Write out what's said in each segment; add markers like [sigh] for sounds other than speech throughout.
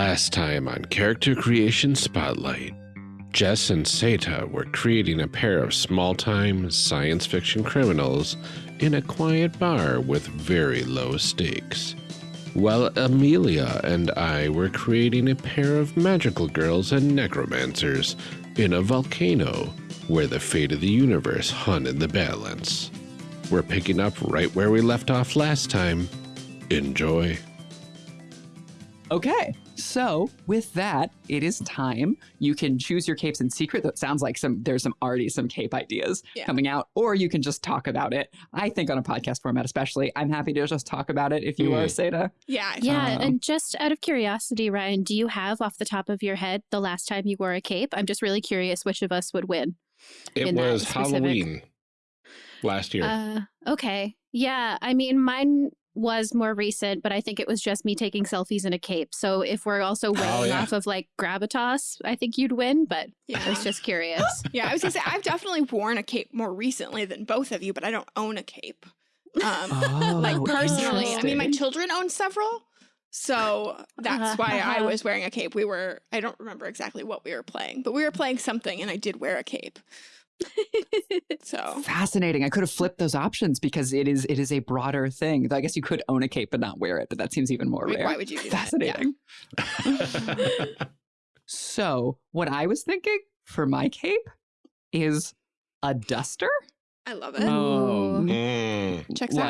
Last time on Character Creation Spotlight, Jess and Seda were creating a pair of small time science fiction criminals in a quiet bar with very low stakes. While Amelia and I were creating a pair of magical girls and necromancers in a volcano where the fate of the universe hung in the balance. We're picking up right where we left off last time. Enjoy. Okay, so with that, it is time. You can choose your capes in secret. That sounds like some there's some already some cape ideas Yeah. coming out, or you can just talk about it. I think on a podcast format, especially, I'm happy to just talk about it if you are Mm. Seda. Yeah. Yeah, Um, and just out of curiosity, Ryan, do you have off the top of your head the last time you wore a cape? I'm just really curious which of us would win. It was Halloween last year. Uh, okay. Yeah, I mean, mine was more recent, but I think it was just me taking selfies in a cape. So if we're also weighing Oh, yeah. off of like gravitas, I think you'd win, but I was just curious. [laughs] Yeah, I was gonna say I've definitely worn a cape more recently than both of you, but I don't own a cape. Um, like Oh, personally, I mean, my children own several, so that's why I Uh-huh. was wearing a cape. We were I don't remember exactly what we were playing, but we were playing something, and I did wear a cape. [laughs] So Fascinating. I could have flipped those options because it is it is a broader thing. I guess you could own a cape but not wear it, but that seems even more like, rare. why would you do that? Yeah. Fascinating. [laughs] So what I was thinking for my cape is a duster. I love it. Um, Mm. Checks out.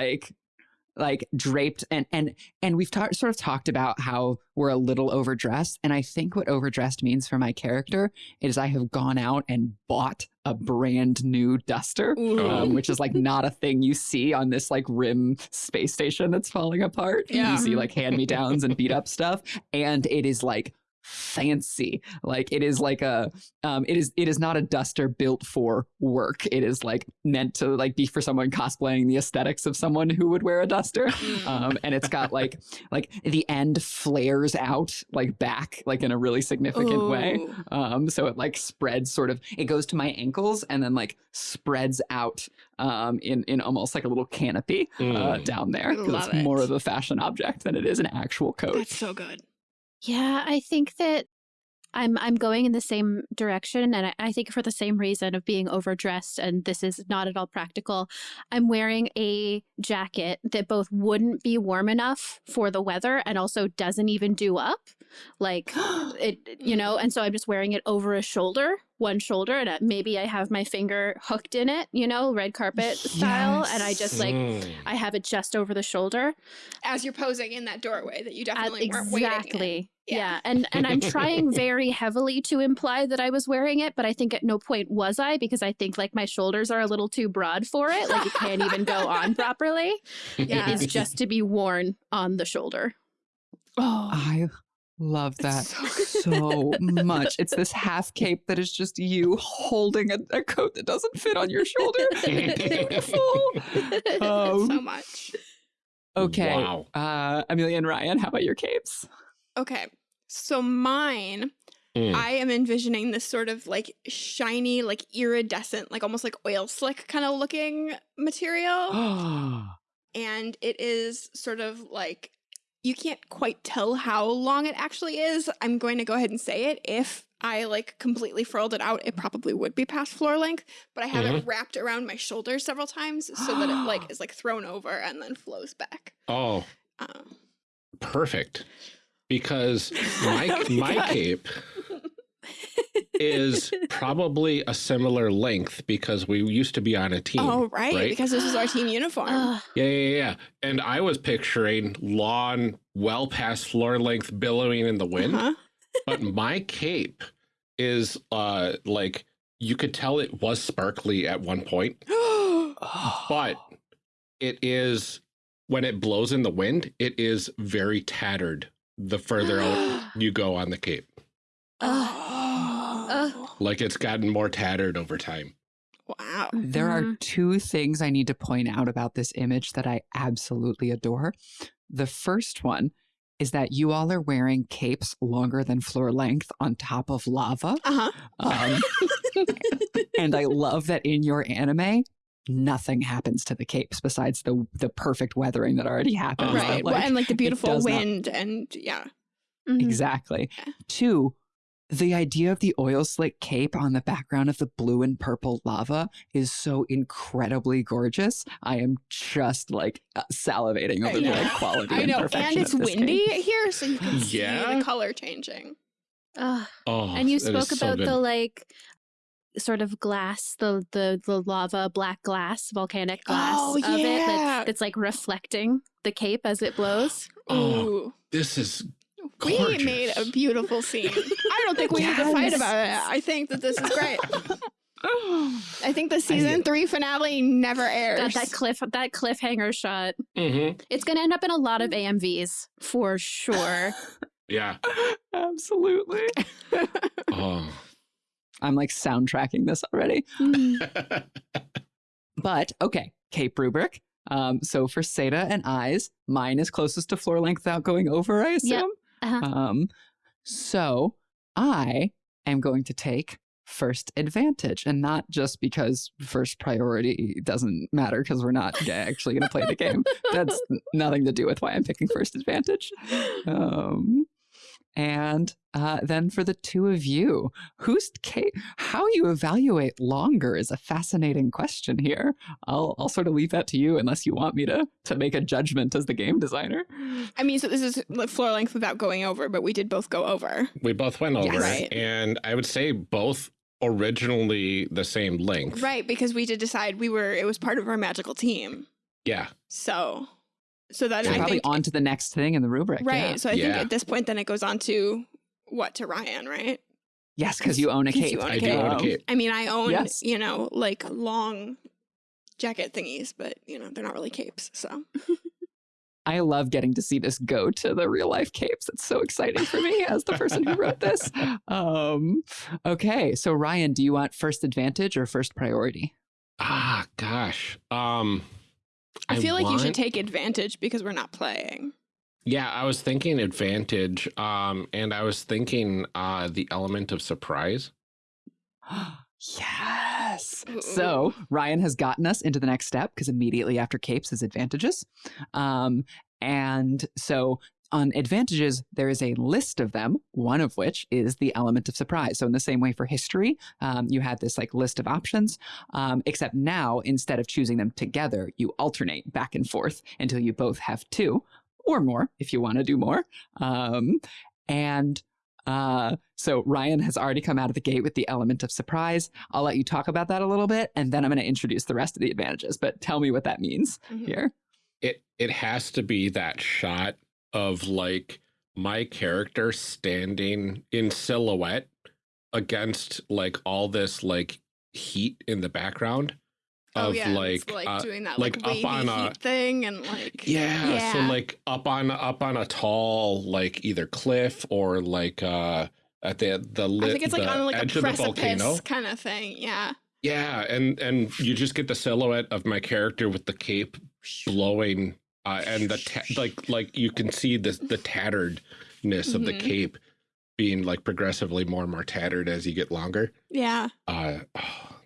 Like draped and and and we've ta- sort of talked about how we're a little overdressed and i think what overdressed means for my character is i have gone out and bought a brand new duster um, which is like not a thing you see on this like rim space station that's falling apart Yeah. you see like hand me downs and beat up stuff and it is like fancy. Like it is like a um it is it is not a duster built for work. It is like meant to like be for someone cosplaying the aesthetics of someone who would wear a duster. Mm. um and it's got like like the end flares out like back like in a really significant way. Um so it like spreads sort of it goes to my ankles and then like spreads out um in in almost like a little canopy uh, Mm. down there I because love it's more of a fashion object than it is an actual coat. That's so good. Yeah, I think that I'm I'm going in the same direction, and I, I think for the same reason of being overdressed, and this is not at all practical. I'm wearing a jacket that both wouldn't be warm enough for the weather, and also doesn't even do up, like [gasps] it, you know. And so I'm just wearing it over a shoulder, one shoulder, and uh, maybe I have my finger hooked in it, you know, red carpet style, and I just like Mm. I have it just over the shoulder. As you're posing in that doorway that you definitely weren't waiting. exactly. Yeah. Yeah. And and I'm trying [laughs] very heavily to imply that I was wearing it, but I think at no point was I because I think like my shoulders are a little too broad for it. Like it can't even go [laughs] on properly. Yeah. It is just to be worn on the shoulder. Oh, i love that so so [laughs] much it's this half cape that is just you holding a, a coat that doesn't fit on your shoulder [laughs] beautiful Um, so much. okay Wow. uh amelia and ryan how about your capes Okay. So mine, Mm. I am envisioning this sort of like shiny, like iridescent, like almost like oil slick kind of looking material. [gasps] and it is sort of like you can't quite tell how long it actually is. I'm going to go ahead and say it. If I like completely furled it out, it probably would be past floor length, but I have it wrapped around my shoulders several times [gasps] so that it like is like thrown over and then flows back. Oh, Um, perfect. Because my [laughs] Oh my my cape [laughs] is probably a similar length because we used to be on a team. oh right, right? because this is our team uniform. Yeah, yeah, yeah. And I was picturing lawn well past floor length billowing in the wind, Uh-huh. [laughs] but my cape is uh like you could tell it was sparkly at one point, [gasps] but it is when it blows in the wind, it is very tattered the further out [gasps] you go on the cape. oh. Like it's gotten more tattered over time. wow. There are Mhm. two things I need to point out about this image that I absolutely adore. The first one is that you all are wearing capes longer than floor length on top of lava. Uh-huh. Um, [laughs] and I love that in your anime, nothing happens to the capes besides the the perfect weathering that already happens. Uh-huh. Right. Like, well, and like the beautiful does not- wind and yeah. Mhm. Exactly. Yeah. Two, the idea of the oil slick cape on the background of the blue and purple lava is so incredibly gorgeous. I am just like uh, salivating over the Yeah. like quality I and know, perfection and it's windy cape. here, so you can see Yeah? the color changing. Ugh. Oh, and you spoke so about good. the like sort of glass, the the the lava black glass, volcanic glass Oh, of it that, that's like reflecting the cape as it blows. Oh, Ooh. This is We made a beautiful scene. I don't think we need to fight about it. I think that this is great. [sighs] I think the season three finale never airs. Got that cliff that cliffhanger shot. Mhm. It's gonna end up in a lot of AMVs for sure. [laughs] Yeah. [laughs] Absolutely. [laughs] Oh. I'm like soundtracking this already. Mm. But okay, Cape Rubric. Um, so for Seda and eyes, mine is closest to floor length without going over, I Yep. Assume. Uh-huh. Um, so I am going to take first advantage and not just because first priority doesn't matter because we're not actually going to play the game. That's nothing to do with why I'm picking first advantage. [laughs] Um, and uh, then for the two of you, who's Kate? How you evaluate longer is a fascinating question here. I'll I'll sort of leave that to you unless you want me to to make a judgment as the game designer. I mean, so this is like floor length without going over, but we did both go over. we both went over, Yes. Right. and I would say both originally the same length. Right, because we did decide we were it was part of our magical team. Yeah. So so that So I probably think on to the next thing in the rubric. right. yeah. So I think at this point then it goes on to what to Ryan, right? Yes, because you own a 'Cause cape. you own a I do own a cape. I mean, I own, Yes. you know, like long jacket thingies, but you know, they're not really capes. So I love getting to see this go to the real life capes. It's so exciting for me as the person who wrote this. [laughs] Um, okay, so Ryan, do you want first advantage or first priority? Ah, gosh. Um, I, feel like you should take advantage because we're not playing. Yeah, I was thinking advantage, um, and I was thinking uh, the element of surprise. [gasps] yes. So Ryan has gotten us into the next step because immediately after capes is advantages. Um, and so on advantages, there is a list of them, one of which is the element of surprise. So, in the same way for history, um, you had this like list of options, um, except now instead of choosing them together, you alternate back and forth until you both have two or more if you want to do more. Um, and uh, so Ryan has already come out of the gate with the element of surprise. I'll let you talk about that a little bit, and then I'm going to introduce the rest of the advantages. But tell me what that means Mhm. here. It it has to be that shot of like my character standing in silhouette against like all this like heat in the background Oh of yeah, like, like uh, doing that like like, up on a- thing and like yeah, so like up on up on a tall like either cliff or like uh at the the, li- I think it's like on like a edge of the volcano precipice kind of thing. Yeah. yeah and and you just get the silhouette of my character with the cape blowing uh, and the like like you can see the the tatteredness of the Mhm. cape being like progressively more and more tattered as you get longer Yeah. uh oh,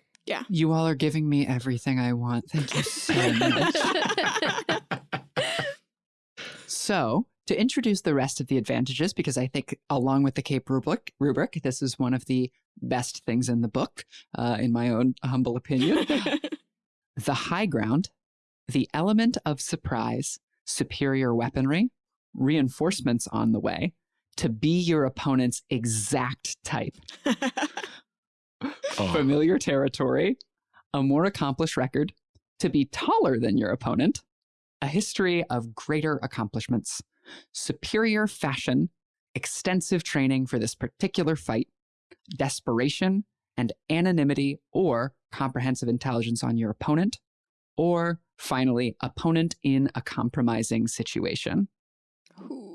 You all are giving me everything I want. Thank you so much. [laughs] So, to introduce the rest of the advantages, because I think along with the Cape rubric, rubric this is one of the best things in the book, uh, in my own humble opinion. [laughs] the high ground, the element of surprise, superior weaponry, reinforcements on the way, to be your opponent's exact type, [laughs] oh. familiar territory, a more accomplished record, to be taller than your opponent, a history of greater accomplishments, superior fashion, extensive training for this particular fight, desperation, and anonymity or comprehensive intelligence on your opponent, or finally, opponent in a compromising situation. Ooh.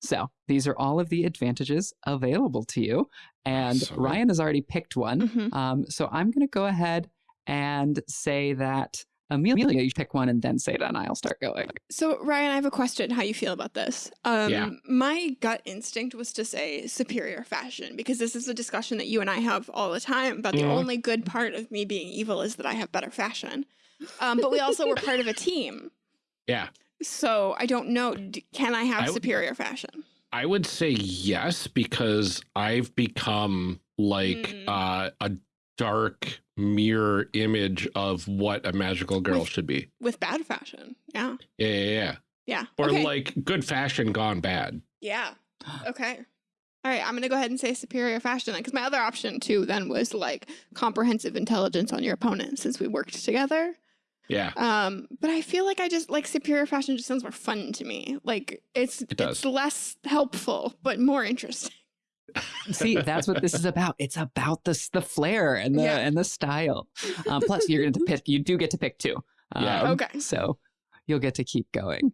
So these are all of the advantages available to you. And So- Ryan has already picked one. Mhm. Um, so I'm going to go ahead and say that Amelia, you pick one and then say it, and I'll start going. So Ryan, I have a question. How you feel about this? Um, Yeah. My gut instinct was to say superior fashion because this is a discussion that you and I have all the time. But the only good part of me being evil is that I have better fashion. Um, but we also were part of a team. [laughs] yeah So I don't know. Can I have I superior fashion? I would say yes because I've become like Mm. uh, a dark mirror image of what a magical girl With- should be. With bad fashion. Yeah. Yeah, yeah, yeah. Yeah. Or okay. like good fashion gone bad. Yeah. Okay. All right, I'm gonna go ahead and say superior fashion because my other option too then was like comprehensive intelligence on your opponent since we worked together. Yeah. Um, but I feel like I just like superior fashion just sounds more fun to me. Like it's It does. it's less helpful but more interesting. [laughs] See, that's what this is about. It's about the s- the flair and the Yeah. and the style. Um, plus, you're going to pick. You do get to pick two. Yeah. Um, Okay. So you'll get to keep going.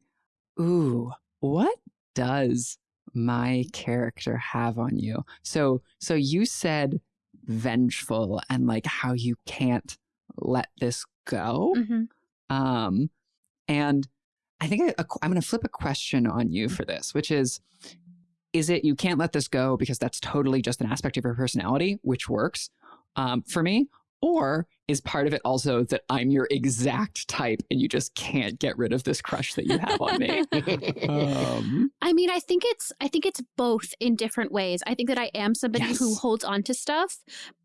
Ooh, what does my character have on you? So so you said vengeful and like how you can't let this go. Mhm. Um, and I think I, I'm going to flip a question on you for this, which is is it you can't let this go because that's totally just an aspect of your personality, which works um, for me? Or is part of it also that I'm your exact type and you just can't get rid of this crush that you have on me? [laughs] um, I mean, I think it's I think it's both in different ways. I think that I am somebody who holds on to stuff,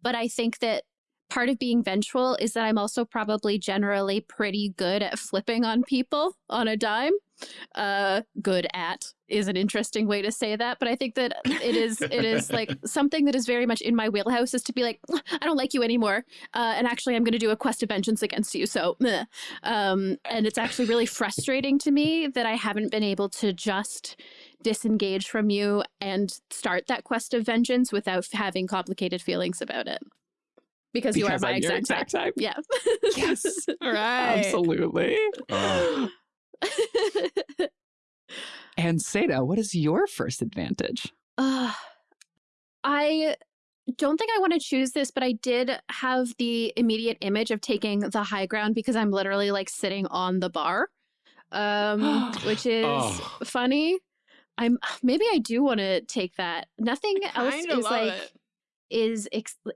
but I think that part of being vengeful is that I'm also probably generally pretty good at flipping on people on a dime. Uh good at is an interesting way to say that, but I think that it is it is like [laughs] something that is very much in my wheelhouse is to be like I don't like you anymore. Uh, and actually I'm going to do a quest of vengeance against you. So, meh. um and it's actually really frustrating to me that I haven't been able to just disengage from you and start that quest of vengeance without having complicated feelings about it. Because, you are my I'm your exact, exact type. type. Yeah. Yes. [laughs] All right. absolutely. Oh. [laughs] And Seda, what is your first advantage? Uh, I don't think I want to choose this, but I did have the immediate image of taking the high ground because I'm literally like sitting on the bar, um, [gasps] which is Oh. funny. I'm maybe I do want to take that. Nothing else is like it. Is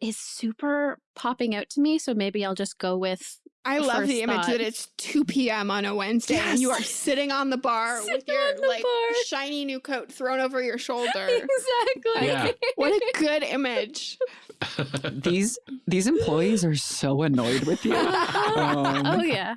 is super popping out to me, so maybe I'll just go with I love first the image thought. that it's 2 p.m. on a Wednesday and you are sitting on the [laughs] bar with your like bar. shiny new coat thrown over your [laughs] shoulder. exactly. Yeah. what a [laughs] good image. These these employees are so annoyed with you. Um, oh yeah.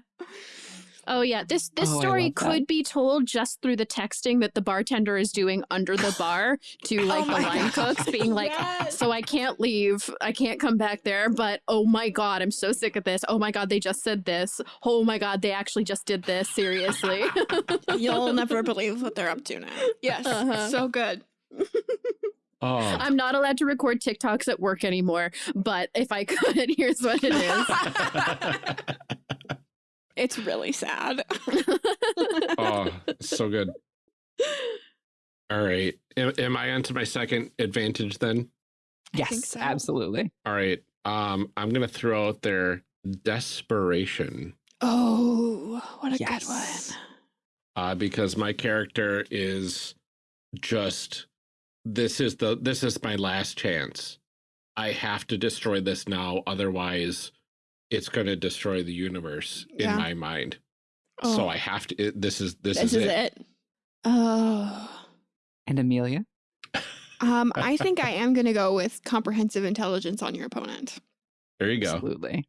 Oh yeah. This this Oh, story love that. could be told just through the texting that the bartender is doing under the bar to [laughs] like the Oh my line God. cooks being like Yes. so I can't leave. I can't come back there, but oh my god, I'm so sick of this. Oh my god, they just said this. Oh my god, they actually just did this. Seriously. [laughs] You'll [laughs] never believe what they're up to now. Yes. Uh-huh. So good. oh. I'm not allowed to record TikToks at work anymore, but if I could, here's what it is. It's really sad. [laughs] oh, so good. [laughs] All right. Am, am I onto my second advantage then? yes, so. absolutely. All right. Um, I'm gonna throw out there desperation. Oh, what a Yes. good one. Uh, because my character is just this is the this is my last chance. I have to destroy this now, otherwise it's gonna destroy the universe Yeah. in my mind. Oh, So I have to it, this is this, this, is, it. Oh. And Amelia? Um, I [laughs] think I am gonna go with comprehensive intelligence on your opponent. There you go. Absolutely.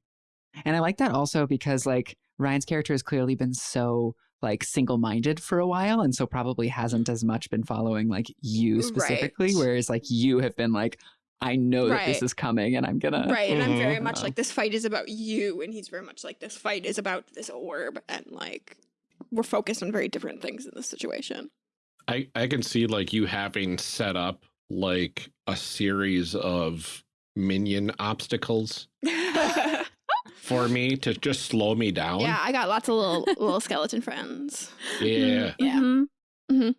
And I like that also because like Ryan's character has clearly been so like single-minded for a while and so probably hasn't as much been following like you specifically Right. whereas like you have been like I know that this is coming and I'm gonna Right, and I'm very Mhm. much like this fight is about you, and he's very much like this fight is about this orb, and like we're focused on very different things in this situation. I, I can see like you having set up like a series of minion obstacles [laughs] for me to just slow me down. Yeah, I got lots of little little skeleton friends. Yeah. Yeah. Mhm.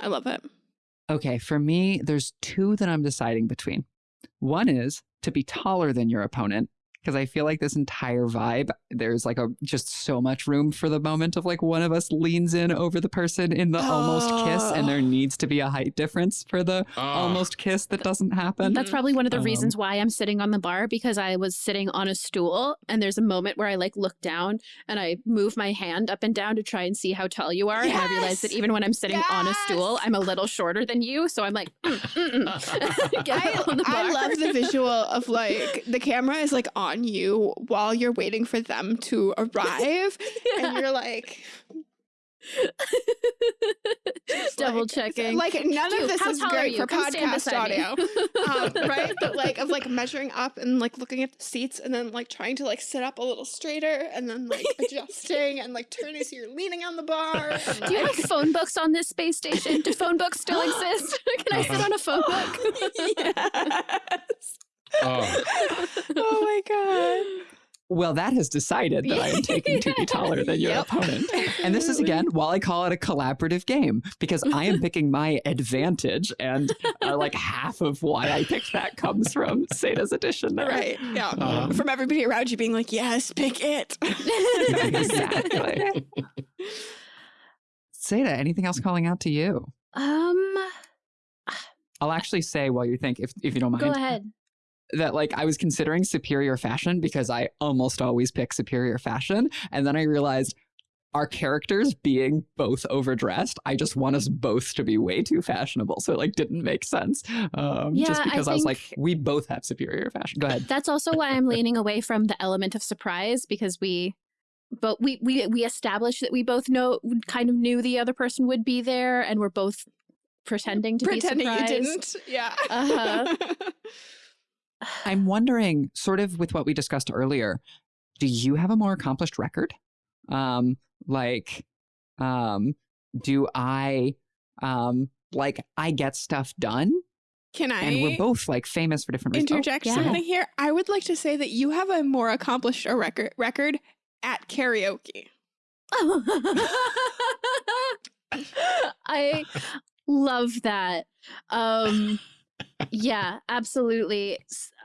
I love it. Okay, for me, there's two that I'm deciding between. One is to be taller than your opponent because I feel like this entire vibe, there's like a just so much room for the moment of like one of us leans in over the person in the almost kiss, and there Oh. [gasps] needs to be a height difference for the Ah. almost kiss that doesn't happen. That's probably one of the Um, reasons why I'm sitting on the bar because I was sitting on a stool and there's a moment where I like look down and I move my hand up and down to try and see how tall you are. And I realize that even when I'm sitting on a stool, I'm a little shorter than you. So I'm like, mm, mm, mm. [laughs] I, I love the visual of like the camera is like on you while you're waiting for them to arrive, and [laughs] you're like Double like- checking. Like none You, of this how is tall are great for Come podcast audio, [laughs] um, right? But like of like measuring up and like looking at the seats and then like trying to like sit up a little straighter and then like [laughs] adjusting and like turning so you're leaning on the bar. and, Do you have phone books on this space station? Do phone books still [gasps] exist? Can I sit on a phone book? yes. Oh, oh my god. Well, that has decided that I am [laughs] taking to be taller than your Yep. opponent. And this is again, while I call it a collaborative game, because I am picking my advantage, and uh, like half of why I picked that comes from Sada's addition there. Right. Yeah. Uh-huh. From everybody around you being like, yes, pick it. [laughs] exactly. Seda, anything else calling out to you? Um, I'll actually say while you think, if if you don't mind, go ahead. That like I was considering superior fashion because I almost always pick superior fashion. And then I realized our characters being both overdressed, I just want us both to be way too fashionable. So it like didn't make sense. Um, just Yeah, I because I, was like, we both have superior fashion. Go ahead. That's also why I'm leaning away from the element of surprise because we but we we we established that we both know kind of knew the other person would be there and we're both pretending to Pretending be surprised. Pretending you didn't. Yeah. Uh-huh. [laughs] I'm wondering, sort of with what we discussed earlier, do you have a more accomplished record? Um, like, um, do I, um, like I get stuff done, Can I and we're both like famous for different reasons. Oh, interject yeah. something here? I would like to say that you have a more accomplished a record record at karaoke. [laughs] I love that. Um yeah, absolutely.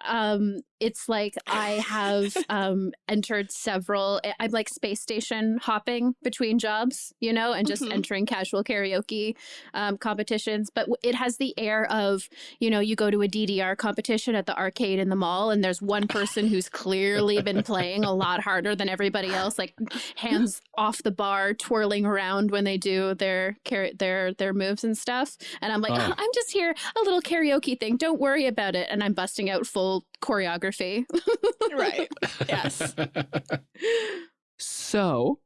Um it's like I have um entered several I- I'm like space station hopping between jobs, you know, and just Mhm. entering casual karaoke um competitions, but it has the air of, you know, you go to a DDR competition at the arcade in the mall and there's one person who's clearly been playing a lot harder than everybody else like hands off the bar twirling around when they do their their their moves and stuff and i'm like Oh. i'm just here a little karaoke thing don't worry about it and i'm busting out full choreography Right. [laughs] Yes. So,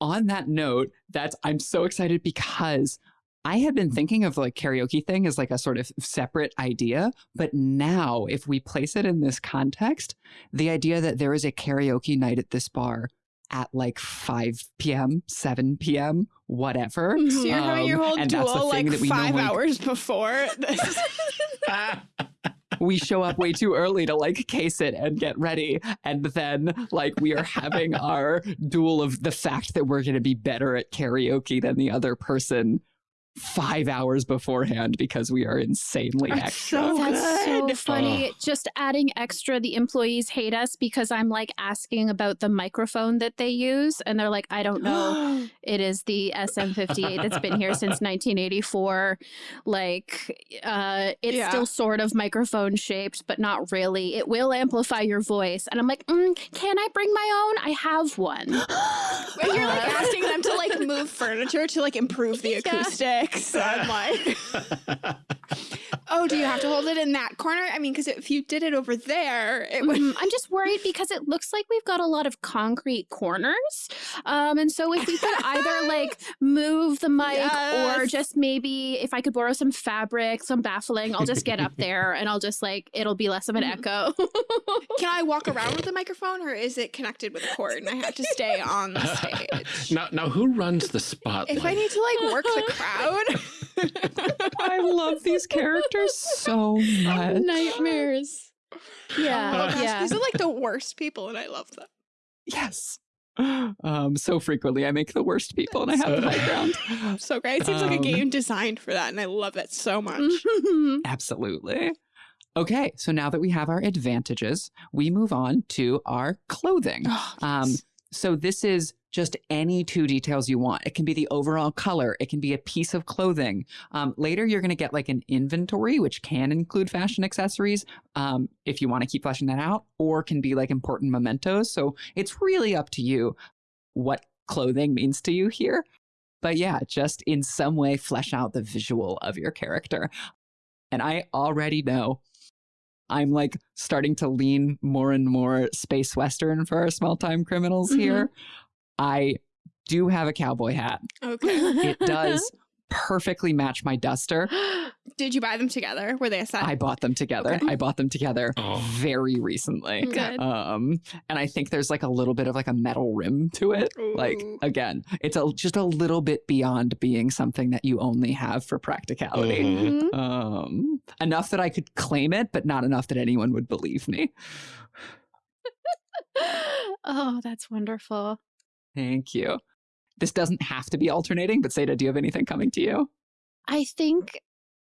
on that note, that's I'm so excited because I had been thinking of like karaoke thing as like a sort of separate idea, but now if we place it in this context, the idea that there is a karaoke night at this bar at like 5 p.m., 7 p.m., whatever. So you're having your Um, whole and that's the duel thing like that we five normally- hours before. This. [laughs] [laughs] we show up way too early to like case it and get ready and then like we are having our duel of the fact that we're going to be better at karaoke than the other person five hours beforehand because we are insanely That's extra so That's so good. funny. Just adding extra, the employees hate us because I'm like asking about the microphone that they use, and they're like, I don't know. [gasps] It is the SM58 that's been here since [laughs] 1984. Like, uh, it's Yeah. still sort of microphone shaped, but not really. It will amplify your voice. And I'm like, mm, can I bring my own? I have one. [gasps] And you're like [laughs] asking them to like move furniture to like improve the Yeah. Acoustics. I'm like, oh, do you have to hold it in that corner? I mean, because if you did it over there, it would. Mhm. I'm just worried because it looks like we've got a lot of concrete corners. Um, and so if we could either like [laughs] move the mic or just maybe if I could borrow some fabric, some baffling, I'll just get up [laughs] there and I'll just like, it'll be less of an Mhm. echo. Can I walk [laughs] around with the microphone, or is it connected with a cord and I have to stay on the stage? now, now, who runs the spotlight? If I need to like work the crowd, [laughs] i love these characters so much Nightmares. Yeah. Oh yeah. these are like the worst people, and I love them. yes [gasps] um so frequently i make the worst people and i have the high ground So great. It seems like a Um, game designed for that, and I love it so much. [laughs] Absolutely. Okay, so now that we have our advantages, we move on to our clothing. [gasps] Oh, Um, yes. so this is just any two details you want. It can be the overall color. It can be a piece of clothing. Um, later, you're going to get like an inventory, which can include fashion accessories um, if you want to keep fleshing that out, or can be like important mementos. So it's really up to you what clothing means to you here. But yeah, just in some way flesh out the visual of your character. And I already know I'm like starting to lean more and more space western for our small time criminals Mhm. here. I do have a cowboy hat. okay. It does [laughs] perfectly match my duster. Did you buy them together? Were they a set? I bought them together. Okay. I bought them together Oh. very recently. Good. Um, and I think there's like a little bit of like a metal rim to it. Like again, it's a, just a little bit beyond being something that you only have for practicality. Mhm. Mhm. Um, enough that I could claim it, but not enough that anyone would believe me. [laughs] oh, that's wonderful. Thank you. This doesn't have to be alternating, but Seda, do you have anything coming to you? I think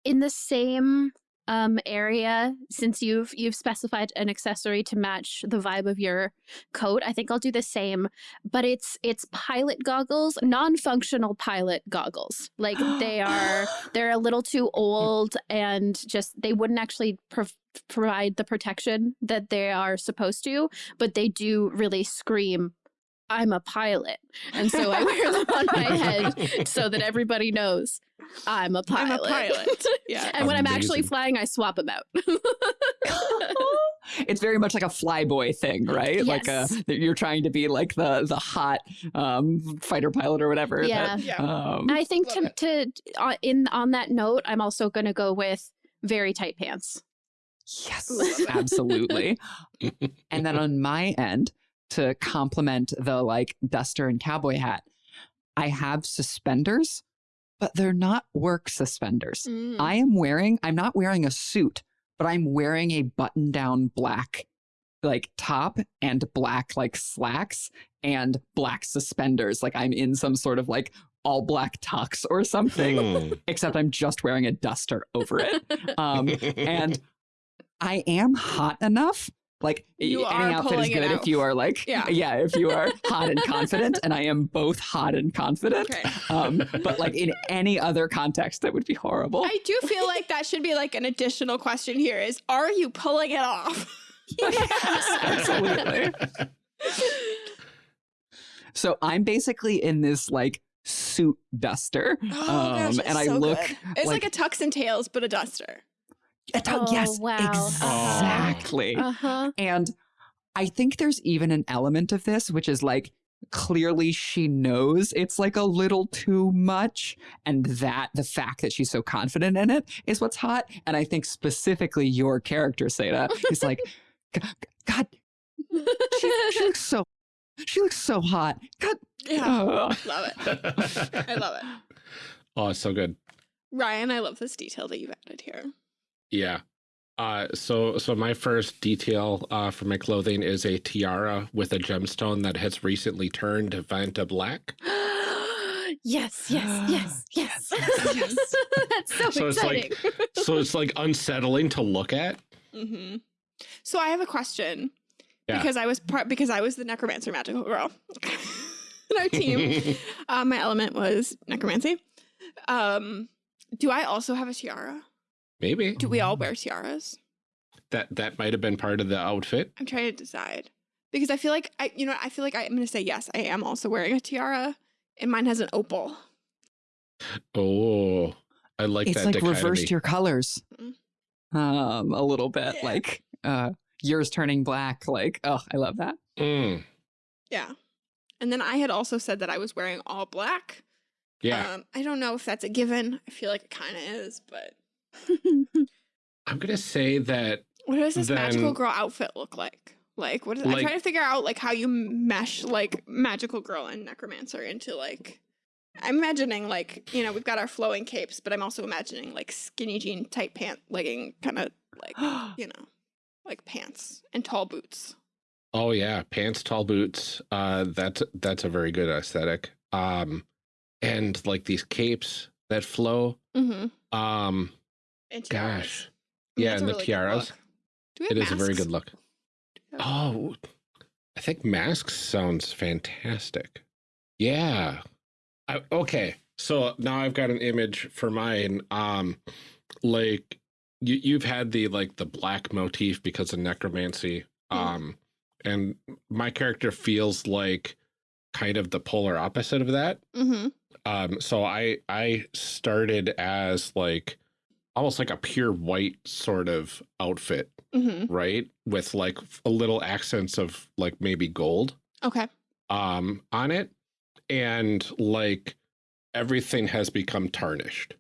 in the same um, area, since you've you've specified an accessory to match the vibe of your coat, I think I'll do the same. But it's it's pilot goggles, non-functional pilot goggles. Like [gasps] they are they're a little too old and just they wouldn't actually prov- provide the protection that they are supposed to, but they do really scream. I'm a pilot. And so I wear them on my head [laughs] so that everybody knows I'm a I'm a pilot. [laughs] Yeah. and when I'm actually flying, I swap them out. [laughs] it's very much like a flyboy thing, right? Like a, you're trying to be like the the hot um, fighter pilot or whatever. Yeah. that, Yeah. um, I think to, to uh, in on that note, I'm also going to go with very tight pants. yes, absolutely. and then on my end, to complement the like duster and cowboy hat, I have suspenders, but they're not work suspenders. Mm. I am wearing, I'm not wearing a suit, but I'm wearing a button down black like top and black like slacks and black suspenders. Like I'm in some sort of like all black tux or something, Mm. except I'm just wearing a duster over it. [laughs] Um, and I am hot enough. Like You any outfit is good if you are like, Yeah. [laughs] yeah, if you are hot and [laughs] confident, and I am both hot and confident. Okay. [laughs] Um, but like in any other context, that would be horrible. I do feel like that should be like an additional question here is are you pulling it off? Yes, absolutely. So I'm basically in this like suit duster. [gasps] Oh, um, it's and I so look good. It's like, a tux and tails, but a duster. A Oh, yes, wow. exactly. Uh huh. And I think there's even an element of this, which is like clearly she knows it's like a little too much. And that the fact that she's so confident in it is what's hot. And I think specifically your character, Seda, is like, [laughs] "G- God, she, she looks so, she looks so hot. God, Yeah. ugh." Love it. [laughs] I love it. Oh, it's so good. Ryan, I love this detail that you've added here. Yeah. Uh, so so my first detail uh, for my clothing is a tiara with a gemstone that has recently turned Vanta black. [gasps] [gasps] yes, yes, yes, yes. Yes. [laughs] That's so, So it's like- [laughs] so it's like unsettling to look at. hmm So I have a question Yeah. because I was part because I was the necromancer magical girl [laughs] in our team. uh, my element was necromancy. Um, do I also have a tiara? Maybe Do we all wear tiaras? that that might have been part of the outfit. I'm trying to decide because I feel like I, you know, I feel like I'm going to say yes. I am also wearing a tiara, and mine has an opal. Oh, I like it's that like dichotomy. reversed your colors Mm. um, a little bit. Yeah. Like uh, yours turning black. Like, oh, I love that. Mm, Yeah, and then I had also said that I was wearing all black. yeah, Um, I don't know if that's a given. I feel like it kind of is, but [laughs] I'm gonna say that. what does this magical girl outfit look like? Like, what is? I'm trying to figure out like how you mesh like magical girl and necromancer into like. I'm imagining like you know we've got our flowing capes, but I'm also imagining like skinny jean, tight pant, legging, kind of like [gasps] you know, like pants and tall boots. Oh yeah, pants, tall boots. Uh, that's that's a very good aesthetic. Um, and like these capes that flow. Mm-hmm. Um, And tiaras. gosh, Yeah, and a the tiaras. look. Do we It have is a very good look. Oh, I think masks sounds fantastic. Yeah. I, okay. So now I've got an image for mine. Um, like you, you've had the like the black motif because of necromancy. Mhm. Um, and my character feels like kind of the polar opposite of that. Mm-hmm. Um, so I I started as like almost like a pure white sort of outfit, Mm-hmm. right? With like a little accents of like maybe gold Okay. um on it. And like everything has become tarnished.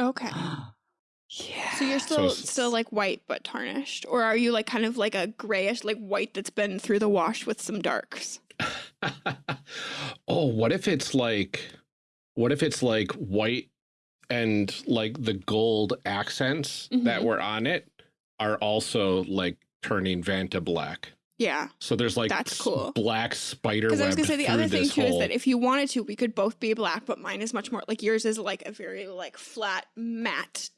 Okay. [gasps] yeah. So you're still it's- still like white but tarnished, or are you like kind of like a grayish, like white that's been through the wash with some darks? [laughs] oh, what if it's like what if it's like white and like the gold accents that Mhm. were on it are also like turning Vanta black. Yeah. So there's like That's cool. black spider Because I was gonna say the other thing too is that if you wanted to, we could both be black, but mine is much more like yours is like a very like flat, matte,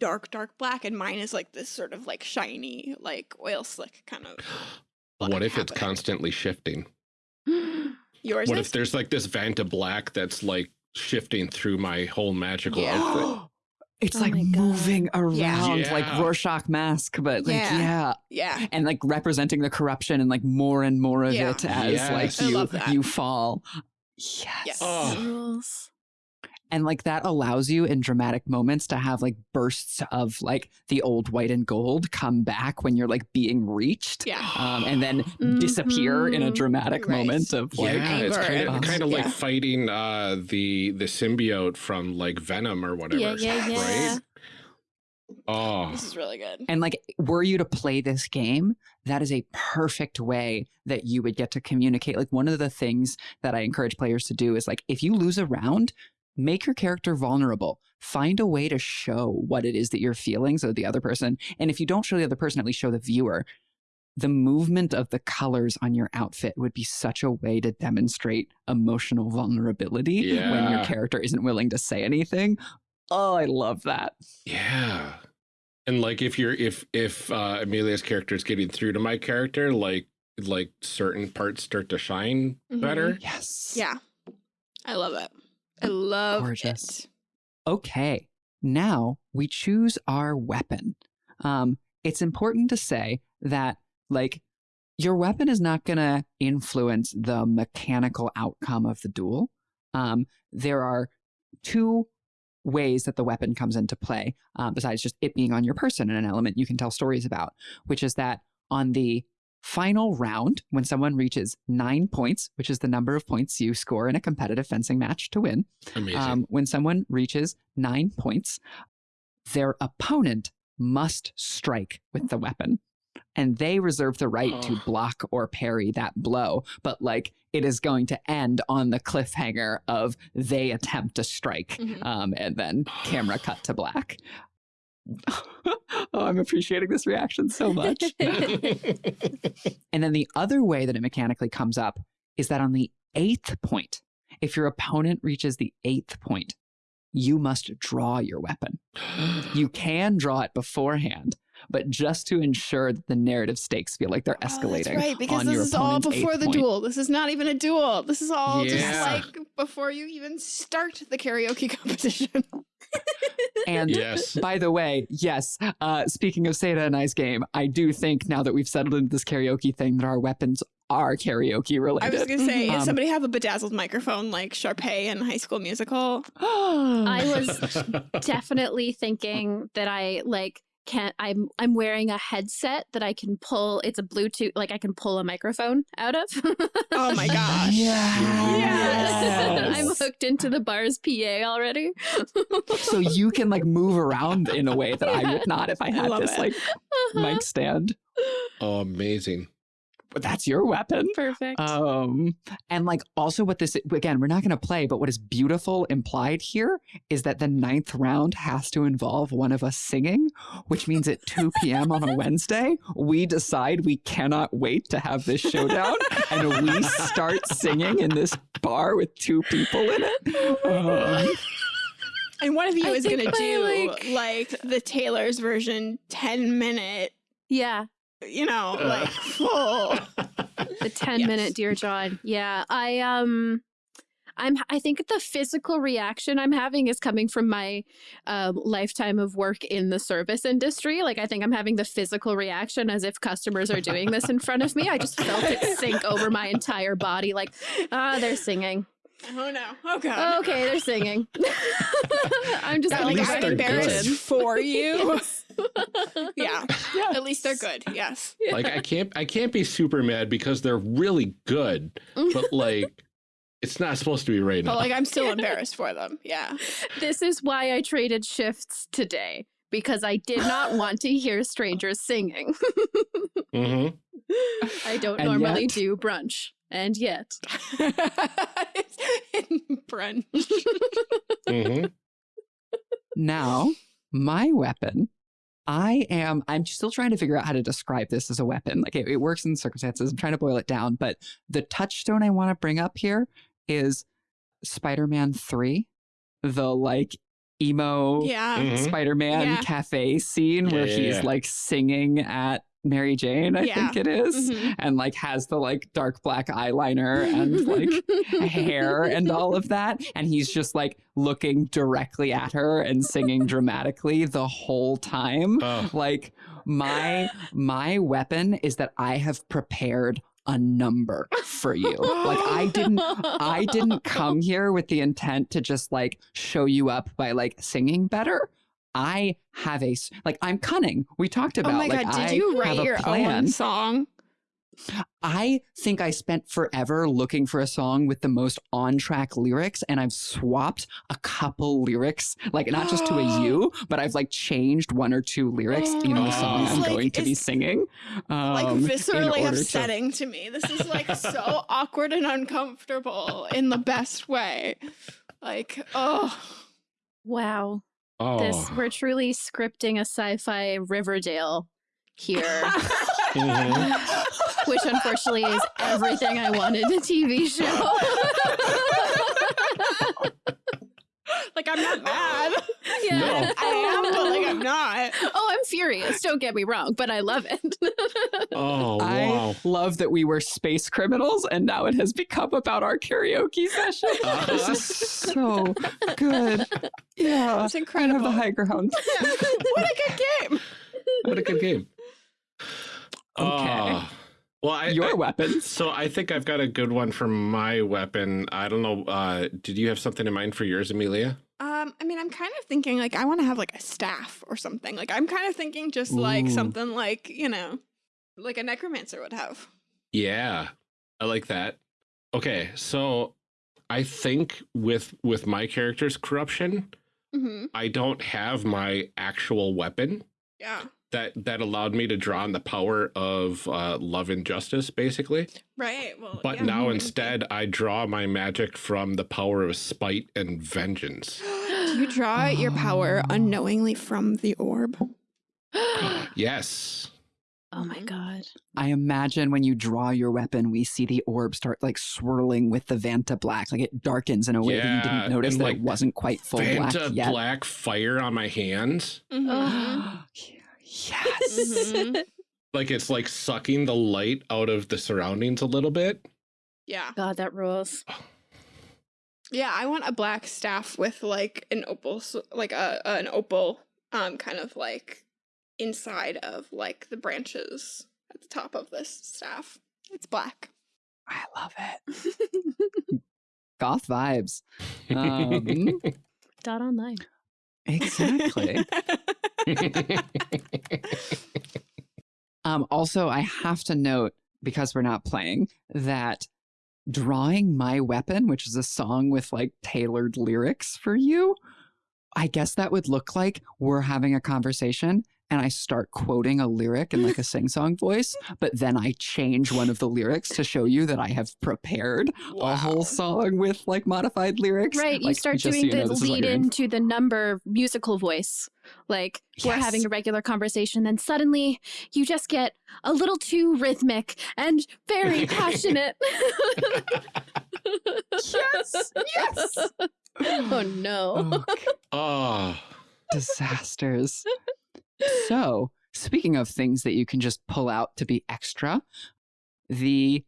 dark, dark black, and mine is like this sort of like shiny, like oil slick kind of. what if it's constantly shifting? Yours What is? if there's like this Vanta black that's like shifting through my whole magical Yeah. outfit? [gasps] it's Oh like my God. moving around Yeah. like Rorschach mask, but like Yeah. yeah. yeah. and like representing the corruption and like more and more of Yeah. it as Yes. like you you fall. Yes. Yes. Oh. Rules. And like that allows you in dramatic moments to have like bursts of like the old white and gold come back when you're like being reached. Yeah. Um, and then [gasps] disappear in a Mhm. dramatic Right. moment of like yeah, it's kind of kind of like fighting uh the the symbiote from like Venom or whatever. Yeah, yeah, yeah. Right? Oh, This is really good. And like, were you to play this game, that is a perfect way that you would get to communicate. Like, one of the things that I encourage players to do is like, if you lose a round, make your character vulnerable. Find a way to show what it is that you're feeling so the other person, and if you don't show the other person, at least show the viewer. The movement of the colors on your outfit would be such a way to demonstrate emotional vulnerability when your character isn't willing to say anything. Oh, I love that. yeah. And like if you're if if uh Amelia's character is getting through to my character, like like certain parts start to shine Mhm. better. Yes. Yeah. I love it. I love Gorgeous. it. okay, now we choose our weapon. Um, it's important to say that, like, your weapon is not going to influence the mechanical outcome of the duel. Um, there are two ways that the weapon comes into play, uh, besides just it being on your person and an element you can tell stories about, which is that on the final round, when someone reaches nine points, which is the number of points you score in a competitive fencing match to win, Amazing. um, when someone reaches nine points, their opponent must strike with the weapon. And they reserve the right to Oh. block or parry that blow. But like it is going to end on the cliffhanger of they attempt to strike. Mhm. Um, and then camera cut to black. [laughs] oh, I'm appreciating this reaction so much. [laughs] [laughs] And then the other way that it mechanically comes up is that on the eighth point, if your opponent reaches the eighth point, you must draw your weapon. You [gasps] can draw it beforehand, but just to ensure that the narrative stakes feel like they're Oh, escalating. that's right, because on this your is all before the point. duel. This is not even a duel. This is all just like before you even start the karaoke [laughs] competition. And yes. by the way, yes, uh, speaking of Seda and I's game, I do think now that we've settled into this karaoke thing that our weapons are karaoke related. I was gonna say, Um, does somebody have a bedazzled microphone like Sharpay in High School Musical? [gasps] I was [laughs] definitely thinking that I like can I'm I'm wearing a headset that I can pull. It's a Bluetooth, like I can pull a microphone out of. Oh my [laughs] gosh. Yeah, Yes. [laughs] I'm hooked into the bar's PA already. so you can like move around in a way that I would [laughs] not if I I had love this it. like mic uh-huh. stand. oh, amazing. But that's your weapon. Perfect. Um, and like also what this again, we're not going to play, but what is beautiful implied here is that the ninth round has to involve one of us singing, which means at 2 p.m. on a [laughs] Wednesday, we decide we cannot wait to have this showdown and we start singing in this bar with two people in it. Um, And one of you I is gonna do like- like, the Taylor's version 10 minute, Yeah, you know, Uh. like [laughs] full. the 10 Yes. minute Dear John. Yeah, I um I'm I think the physical reaction I'm having is coming from my um, lifetime of work in the service industry. Like I think I'm having the physical reaction as if customers are doing this in front of me. I just felt it sink over my entire body like ah they're singing. Oh no. Oh god. Okay, they're singing. [laughs] I'm just That, At like I'm embarrassed good. for you. [laughs] [laughs] yeah. Yeah. At least they're good. Yes. like I can't I can't be super mad because they're really good, but [laughs] like it's not supposed to be right But now. like I'm still embarrassed for them. Yeah. this is why I traded shifts today because I did not [laughs] want to hear strangers singing. mm -hmm. I don't And normally yet- do brunch. And yet, In brunch. hmm Now, my weapon, I am, I'm still trying to figure out how to describe this as a weapon. Like it, it works in circumstances. I'm trying to boil it down, but the touchstone I want to bring up here is Spider Man 3, the like emo Yeah. Mhm. Spider Man Yeah. cafe scene where Yeah, yeah, he's yeah. like singing at Mary Jane, I Yeah. think it is, Mhm. and like has the like dark black eyeliner and like [laughs] hair and all of that. And he's just like looking directly at her and singing dramatically the whole time. Oh, Like my my weapon is that I have prepared a number for you. Like I didn't I didn't come here with the intent to just like show you up by like singing better. I have a like I'm cunning. We talked about Oh my like god, did I you write your plan. own song? I think I spent forever looking for a song with the most on track lyrics, and I've swapped a couple lyrics, like not just to a [gasps] you, but I've like changed one or two lyrics, you know, the [gasps] song I'm like- going to be it's, singing. Like um, in viscerally order to- upsetting to... me. This is like so awkward and uncomfortable in the best way. Like, oh. wow. Oh. This we're truly scripting a sci-fi Riverdale here, [laughs] Mhm. which unfortunately is everything I wanted a TV show. [laughs] [laughs] like I'm not [laughs] mad. [laughs] yeah. No. I am, but like I'm not. Oh, I'm furious. Don't get me wrong, but I love it. Oh I love that we were space criminals, and now it has become about our karaoke session. Uh-huh. This is so good. Yeah, It's I incredible. have the high ground. what a good game. What a good game. Okay. Oh. Well, I, Your I- weapons. So I think I've got a good one for my weapon. I don't know. Uh, did you have something in mind for yours, Amelia? Um, I mean, I'm kind of thinking like I want to have like a staff or something. Like I'm kind of thinking just like Ooh. something like you know, like a necromancer would have. Yeah, I like that. Okay, so I think with with my character's corruption, Mm-hmm. I don't have my actual weapon Yeah. That that allowed me to draw on the power of uh, love and justice, basically. Right. Well. But yeah, now [laughs] instead, I draw my magic from the power of spite and vengeance. [gasps] Do you draw your power Oh. [gasps] unknowingly from the orb? [gasps] yes. oh my god. I imagine when you draw your weapon, we see the orb start like swirling with the Vanta black. Like it darkens in a way that you didn't notice that like, it wasn't quite full black Fanta yet. black fire on my hands. Mhm. Yes. Mhm. Like it's like sucking the light out of the surroundings a little bit. Yeah. God, that rules. Yeah. I want a black staff with like an opal, s- like a an opal, um, kind of like inside of like the branches at the top of this staff. It's black. I love it. [laughs] Goth vibes. [laughs] Um, Dot online. exactly. [laughs] Um, also, I have to note, because we're not playing, that drawing my weapon, which is a song with like tailored lyrics for you, I guess that would look like we're having a conversation and I start quoting a lyric in like a sing song voice, but then I change one of the lyrics to show you that I have prepared a whole song with like modified lyrics. Right, you start just so doing you know, the this lead into the number musical voice. Like we're having a regular conversation, then suddenly you just get a little too rhythmic and very [laughs] passionate. yes. Yes. [laughs] oh no. Okay. oh, [laughs] Oh, disasters. So, speaking of things that you can just pull out to be extra, the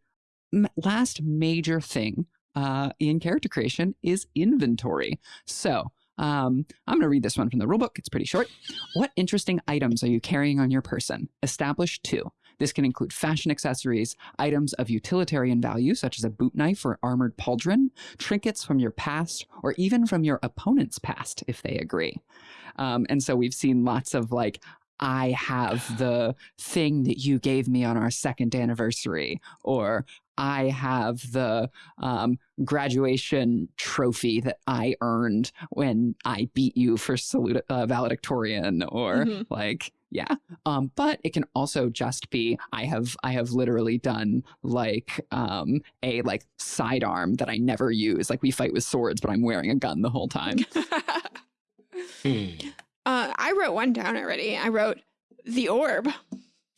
last major thing uh, in character creation is inventory. So, um, I'm going to read this one from the rulebook. It's pretty short. What interesting items are you carrying on your person? Establish two. This can include fashion accessories, items of utilitarian value, such as a boot knife or armored pauldron, trinkets from your past, or even from your opponent's past, if they agree. Um, and so we've seen lots of like, I have the thing that you gave me on our second anniversary, or I have the um, graduation trophy that I earned when I beat you for salute, uh, valedictorian, or Mhm. like yeah. Um, but it can also just be I have I have literally done like um, a like sidearm that I never use. Like we fight with swords, but I'm wearing a gun the whole time. [laughs] Hmm. uh, I wrote one down already. I wrote the orb.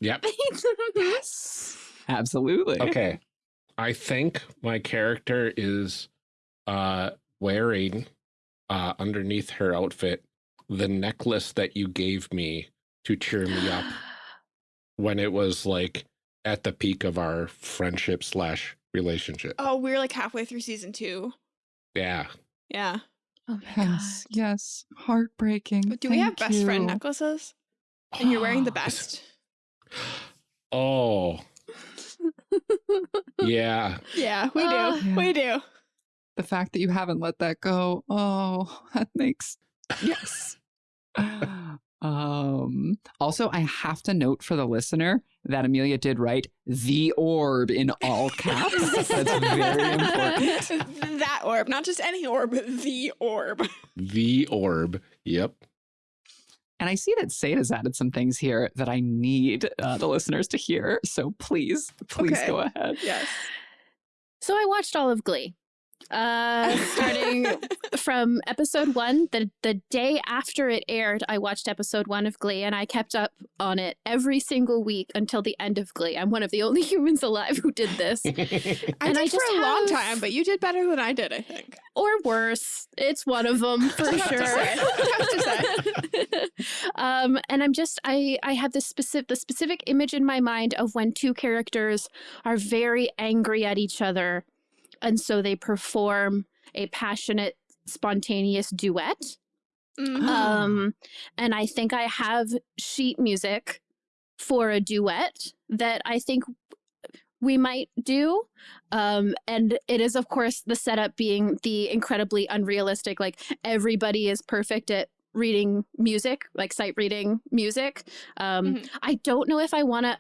Yep. [laughs] yes, absolutely. Okay. I think my character is uh wearing uh underneath her outfit the necklace that you gave me to cheer me up when it was like at the peak of our friendship slash relationship. Oh, we're like halfway through season two. Yeah. Yeah. Oh my Yes, yes, heartbreaking. But do we have Thank best friend necklaces? And you're wearing the [gasps] best. [gasps] Oh, yeah. [laughs] Yeah, we do. Oh. Yeah. We do. The fact that you haven't let that go, oh, [laughs] that makes yes. [gasps] um also I have to note for the listener that Amelia did write the orb in all caps. [laughs] That's very important. [laughs] that orb, not just any orb, the orb. The orb. Yep. And I see that Seda's added some things here that I need uh, the listeners to hear. So please, please Okay. go ahead. Yes. So I watched all of Glee. Uh, [laughs] starting from episode one, the the day after it aired, I watched episode one of Glee, and I kept up on it every single week until the end of Glee. I'm one of the only [laughs] humans alive who did this, [laughs] I And did I for a long time, but you did better than I did, I think. or worse. It's one of them for sure. say. Tough to um, and I'm just I I have this specific the specific image in my mind of when two characters are very angry at each other, and so they perform a passionate, spontaneous duet. Mhm. Um, and I think I have sheet music for a duet that I think we might do. Um, and it is, of course, the setup being the incredibly unrealistic, like everybody is perfect at reading music, like sight reading music. Um, Mhm. I don't know if I want to.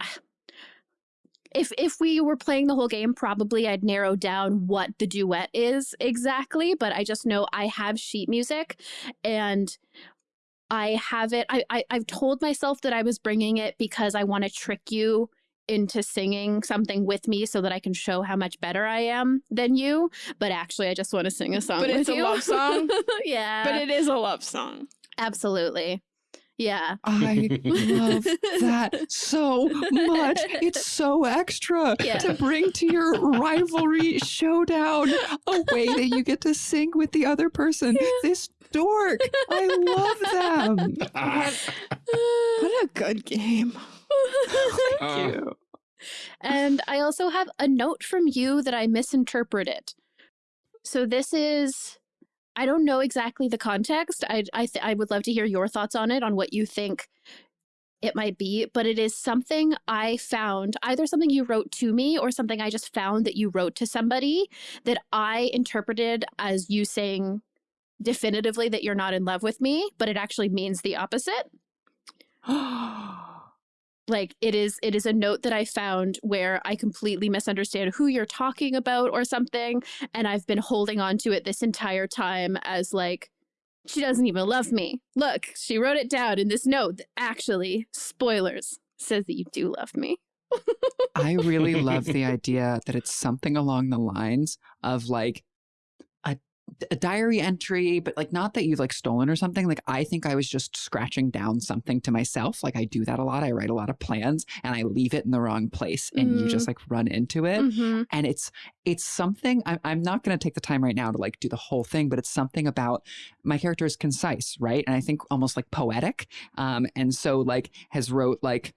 If if we were playing the whole game, probably I'd narrow down what the duet is exactly. But I just know I have sheet music, and I have it. I, I I've told myself that I was bringing it because I want to trick you into singing something with me so that I can show how much better I am than you. But actually, I just want to sing a song. But it's a you. love song? [laughs] yeah, But it is a love song. absolutely. Yeah. I love that [laughs] so much. It's [laughs] so extra Yeah. to bring to your rivalry showdown a way that you get to sing with the other person. This dork. I love them. [laughs] What a good game. Thank Uh, you. And I also have a note from you that I misinterpreted. So this is I don't know exactly the context. I I th- I would love to hear your thoughts on it on what you think it might be, but it is something I found, either something you wrote to me or something I just found that you wrote to somebody that I interpreted as you saying definitively that you're not in love with me, but it actually means the opposite. [gasps] [gasps] [gasps] [laughs] like it is it is a note that i found where i completely misunderstand who you're talking about or something and i've been holding on to it this entire time as like she doesn't even love me. Look she wrote it down in this note that actually spoilers says that you do love me. I really love the [laughs] idea that it's something along the lines of like a diary entry, but like not that you've like stolen or something. Like I think I was just scratching down something to myself. Like I do that a lot. I write a lot of plans and I leave it in the wrong place and you just like run into it. Mhm. And it's it's something I, I'm not going to take the time right now to like do the whole thing, but it's something about my character is concise, right? And I think almost like poetic. Um, and so like has wrote like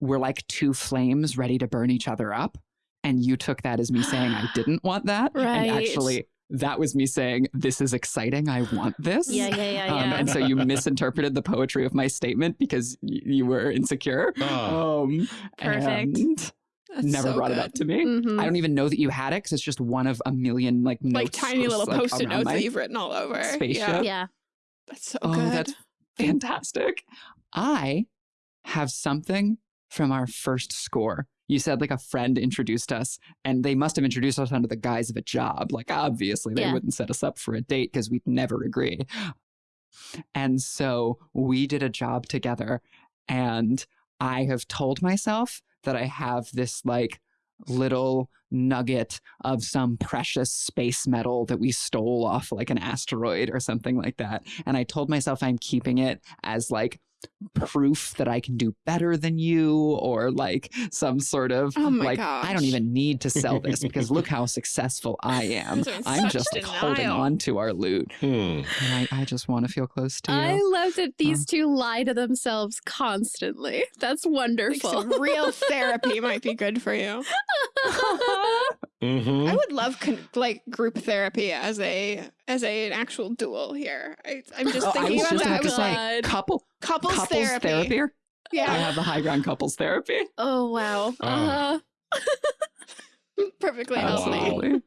we're like two flames ready to burn each other up. And you took that as me saying I [gasps] didn't want that. Right. And actually that was me saying, This is exciting. I want this. Yeah, yeah, yeah, Um, yeah. and so you misinterpreted the poetry of my statement because you were insecure. Oh. Um, Perfect. and That's never so brought it up to me. Mhm. I don't even know that you had it because it's just one of a million like notes, Like tiny little like, post-it notes that you've written all over. spaceship. Yeah, yeah. that's so Oh, good. that's fantastic. I have something from our first score. You said like a friend introduced us, and they must have introduced us under the guise of a job. Like, obviously, they Yeah. wouldn't set us up for a date because we'd never agree. And so we did a job together, and I have told myself that I have this like little nugget of some precious space metal that we stole off like an asteroid or something like that. And I told myself I'm keeping it as like proof that I can do better than you or like some sort of Oh my like I don't even need to sell this because look [laughs] how successful I am. Those are in I'm such just like holding on to our loot. Hmm. And I, I just want to feel close to you. I love that these two lie to themselves constantly. That's Like wonderful. some real therapy might be good for you. [laughs] [laughs] Mhm. I would love like group therapy as a as a, an actual duel here. I, I'm just Oh, thinking about just that. I was say like, couple couples, couples therapy. therapy. I have the high ground couples therapy. oh wow. Oh. Uh, [laughs] perfectly Oh, healthy. wow. Absolutely.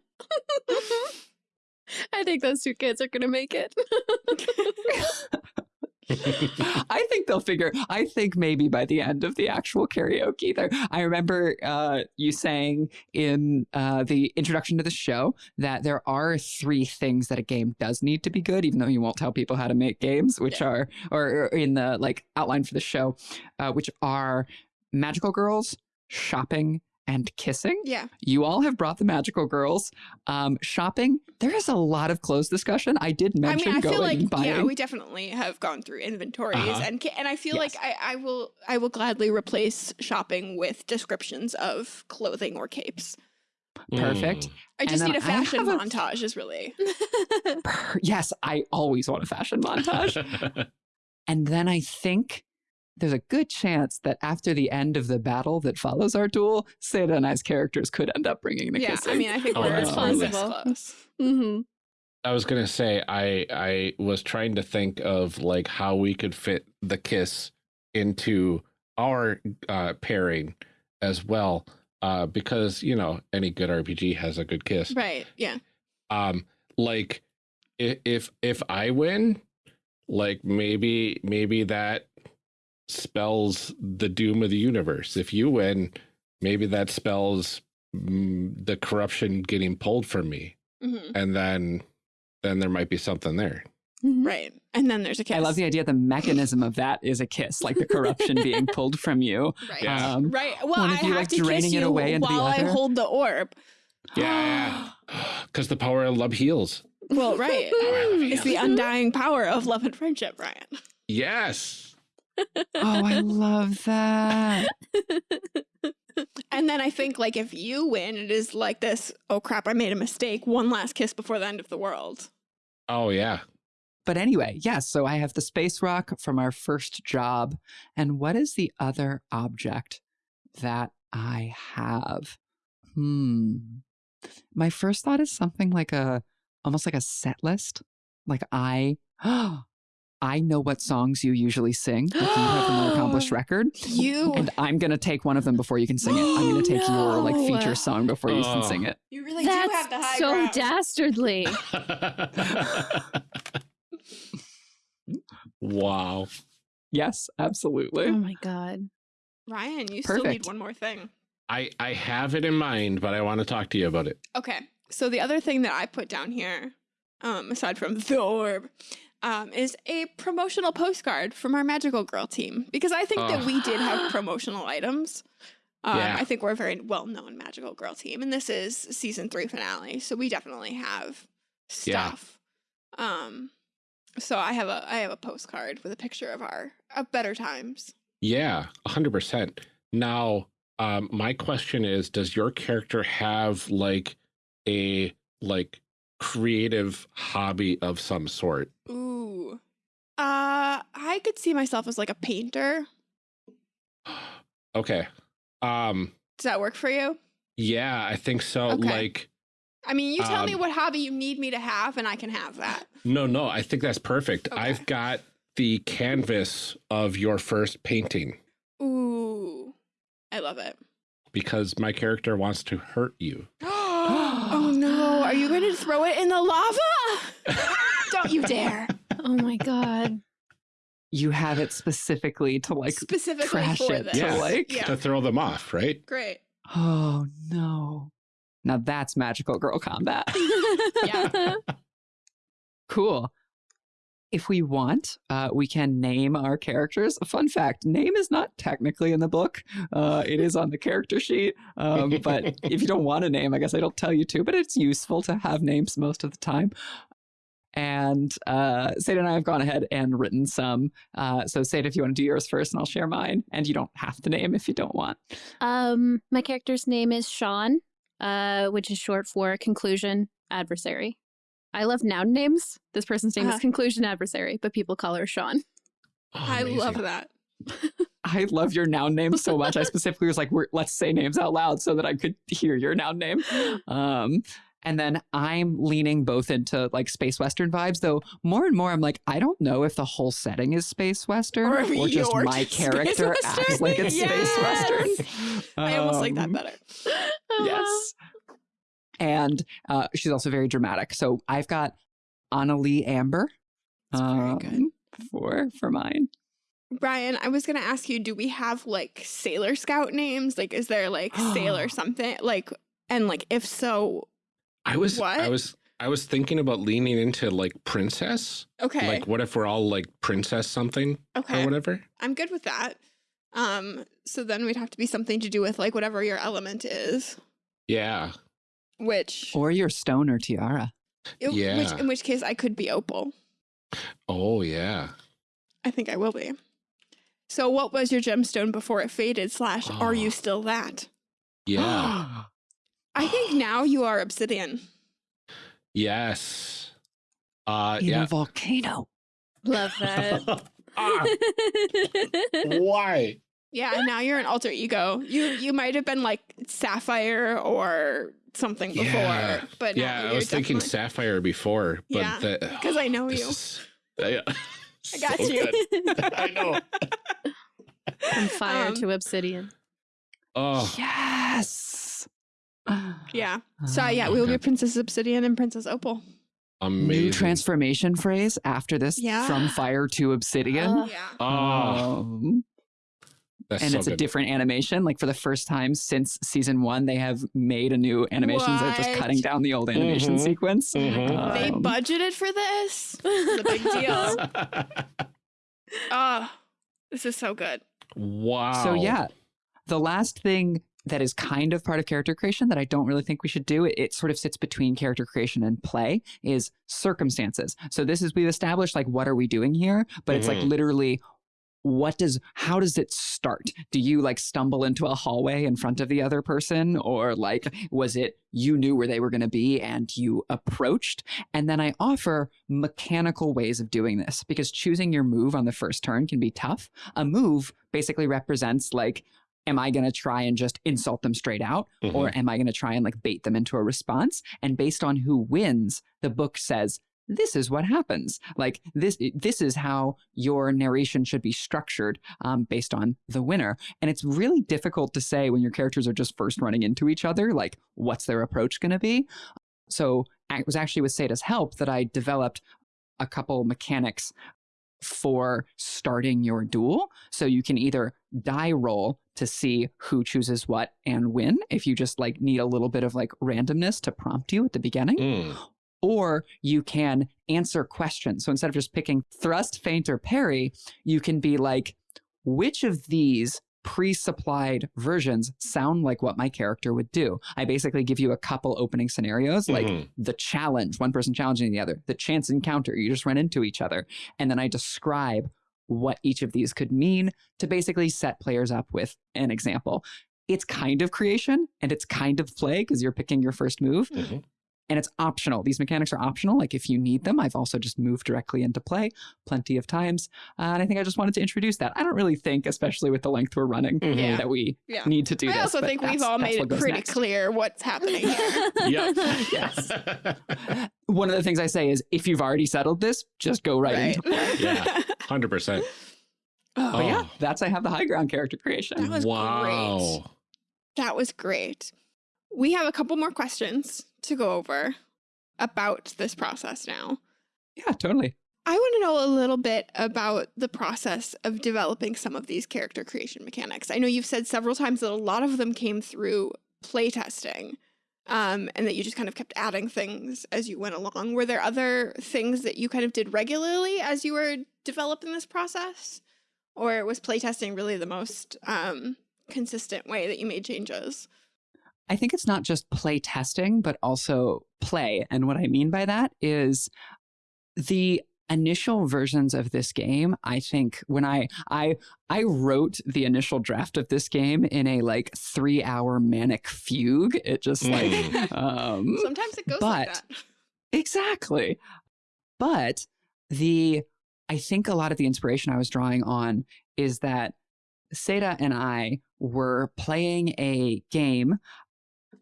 [laughs] I think those two kids are gonna make it. [laughs] [laughs] I think they'll figure. I think maybe by the end of the actual karaoke, there. I remember uh, you saying in uh, the introduction to the show that there are three things that a game does need to be good, even though you won't tell people how to make games, which are or, or in the like outline for the show, uh, which are magical girls, shopping, and kissing. Yeah, You all have brought the magical girls. Um, shopping. There is a lot of clothes discussion. I did I mention mean, I going feel like and buying. yeah, we definitely have gone through inventories, Uh-huh. and and I feel Yes. like I, I will I will gladly replace shopping with descriptions of clothing or capes. Perfect. I just need a fashion have a- montage. Is really Per- yes, I always want a fashion montage. Mm. [laughs] and then I think there's a good chance that after the end of the battle that follows our duel, Seda and I's characters could end up bringing the yeah. kissing. I mean, I think Oh, we're that's we're this possible. close. hmm I was gonna say I I was trying to think of like how we could fit the kiss into our uh, pairing as well, uh, because you know any good RPG has a good kiss. Right. Yeah. Um, like if if if I win, like maybe maybe that spells the doom of the universe. If you win, maybe that spells mm, the corruption getting pulled from me, hmm and then then there might be something there. Right. And then there's a kiss. I love the idea the mechanism of that is a kiss, like the [laughs] corruption being pulled from you. Right. Yeah. Um, right. Well, one I of you, have like, to draining kiss it you away into the while I hold the orb. Yeah, because [gasps] the power of love heals. Well, right. Power of love it's the undying power of love and friendship, Brian. yes. Oh, I [laughs] love that. And then I think like if you win, it is like this, oh crap, I made a mistake. One last kiss before the end of the world. Oh yeah. But anyway, yes, so I have the space rock from our first job. And what is the other object that I have? Hmm. My first thought is something like a almost like a set list. Like I [gasps] I know what songs you usually sing. Like you have the more accomplished [gasps] record. You And I'm gonna take one of them before you can sing it. I'm gonna take [gasps] your like feature song before you can Oh. sing it. you really That's do have the high so ground. dastardly. [laughs] wow. Yes, absolutely. Oh my god. Ryan, you still need one more thing. I I have it in mind, but I want to talk to you about it. Okay. So the other thing that I put down here, um, aside from the orb, um, is a promotional postcard from our magical girl team. Because I think that we did have promotional items. Um, Yeah. I think we're a very well known magical girl team. And this is season three finale. So we definitely have stuff. Yeah. Um, so I have a I have a postcard with a picture of our of better times. Yeah, 100%. Now, um, my question is, does your character have like a like creative hobby of some sort? Ooh. Uh, I could see myself as like a painter. [sighs] okay. Um, Does that work for you? yeah, I think so. Okay. Like, I mean, you tell me Um, what hobby you need me to have, and I can have that. no, no, I think that's perfect. Okay. I've got the canvas of your first painting Ooh, I love it. because my character wants to hurt you. [gasps] [gasps] oh no, are you going to throw it in the lava? [laughs] Don't you dare. Oh my god. You have it specifically to like, Specifically trash it this. to Yeah. like, Yeah. To throw them off, right? Great. oh no. Now that's magical girl combat. [laughs] Yeah. [laughs] Cool. If we want, uh, we can name our characters. A fun fact name is not technically in the book, uh, it is on the character sheet. Um, but if you [laughs] don't want a name, I guess I don't tell you to, but it's useful to have names most of the time. And uh, Seda and I have gone ahead and written some. Uh, so, Seda, if you want to do yours first, and I'll share mine. And you don't have to name if you don't want. um, my character's name is Sean, uh, which is short for conclusion adversary. I love noun names. This person's name Uh-huh. is conclusion adversary, but people call her Sean. Oh, I love that. [laughs] I love your noun name so much. I specifically was like, We're, let's say names out loud so that I could hear your noun name. [gasps] Um, and then I'm leaning both into like space western vibes, though more and more I'm like, I don't know if the whole setting is space western Or or, just my [laughs] character acts like it's space Yes! western. I almost like that Um, better. [laughs] Yes. And uh, she's also very dramatic. So I've got Annalie Amber. That's very good. um, For for mine. Brian, I was gonna ask you, do we have like Sailor Scout names? Like, is there like [gasps] Sailor something? Like, and like, if so, I was, What? I was, I was thinking about leaning into like princess. okay, Like, what if we're all like princess something Okay. or okay, whatever? I'm good with that. Um, so then we'd have to be something to do with like whatever your element is, Yeah. Which, Or your stone or tiara. which Yeah. in which case I could be Opal. Oh, yeah. I think I will be. So, what was your gemstone before it faded? Slash, are you Oh. still that? Yeah. [gasps] I think now you are obsidian. yes. Uh, In yeah. a volcano. Love [laughs] that. [laughs] Ah, why? Yeah, now you're an alter ego. You you might have been like sapphire or something Yeah. before, but now Yeah, I was thinking sapphire before, but Yeah, the, 'cause I know you. is- I, [laughs] I got so you. [laughs] I know. From fire Um, to obsidian. Oh, Yes. [sighs] Yeah. So yeah, we will Okay. be Princess Obsidian and Princess Opal. amazing. New transformation phrase after this Yeah. from fire to obsidian. Uh, Yeah. Oh, Um, that's and so it's a different animation. Like for the first time since season one, they have made a new animation They're just cutting down the old animation Mhm. sequence. Mhm. They Um, budgeted for this. [laughs] It's a big deal. Oh, [laughs] this is so good. wow. So yeah, the last thing that is kind of part of character creation that I don't really think we should do, it, it sort of sits between character creation and play, is circumstances. So this is we've established like what are we doing here, but it's like Mhm. literally what does how does it start? Do you like stumble into a hallway in front of the other person? Or like was it you knew where they were going to be and you approached? And then i offer mechanical ways of doing this because choosing your move on the first turn can be tough. A move basically represents like am i going to try and just insult them straight out? Mhm. or am I going to try and like bait them into a response? And based on who wins, the book says this is what happens. Like this, this is how your narration should be structured um, based on the winner. And it's really difficult to say when your characters are just first running into each other, like what's their approach going to be. So it was actually with Seda's help that I developed a couple mechanics for starting your duel. So you can either die roll to see who chooses what and win if you just like need a little bit of like randomness to prompt you at the beginning Mm. Or you can answer questions. So instead of just picking thrust, feint, or parry, you can be like, which of these pre-supplied versions sound like what my character would do. I basically give you a couple opening scenarios, like Mhm. the challenge, one person challenging the other, the chance encounter, you just run into each other, and then I describe what each of these could mean to basically set players up with an example. It's kind of creation and it's kind of play because you're picking your first move Mhm. And it's optional. These mechanics are optional. Like if you need them, I've also just moved directly into play plenty of times. Uh, and I think I just wanted to introduce that. I don't really think, especially with the length we're running, Mhm. Yeah. that we Yeah. need to do I this. also think we've all made it pretty next. clear what's happening here. [laughs] Yep. [laughs] Yes. [laughs] One of the things I say is if you've already settled this, just go right, right. into play. Yeah. 100%. But yeah, Oh. that's I have the high ground character creation. That was wow. great. That was great. We have a couple more questions to go over about this process now. Yeah, totally. I want to know a little bit about the process of developing some of these character creation mechanics. I know you've said several times that a lot of them came through playtesting um, and that you just kind of kept adding things as you went along. Were there other things that you kind of did regularly as you were developing this process? Or was playtesting really the most um, consistent way that you made changes? I think it's not just play testing, but also play. And what I mean by that is the initial versions of this game i think when i i i wrote the initial draft of this game in a like three hour manic fugue it just like Mm. [laughs] [laughs] um Sometimes it goes like but- that. Exactly. But the I think a lot of the inspiration I was drawing on is that Seda and I were playing a game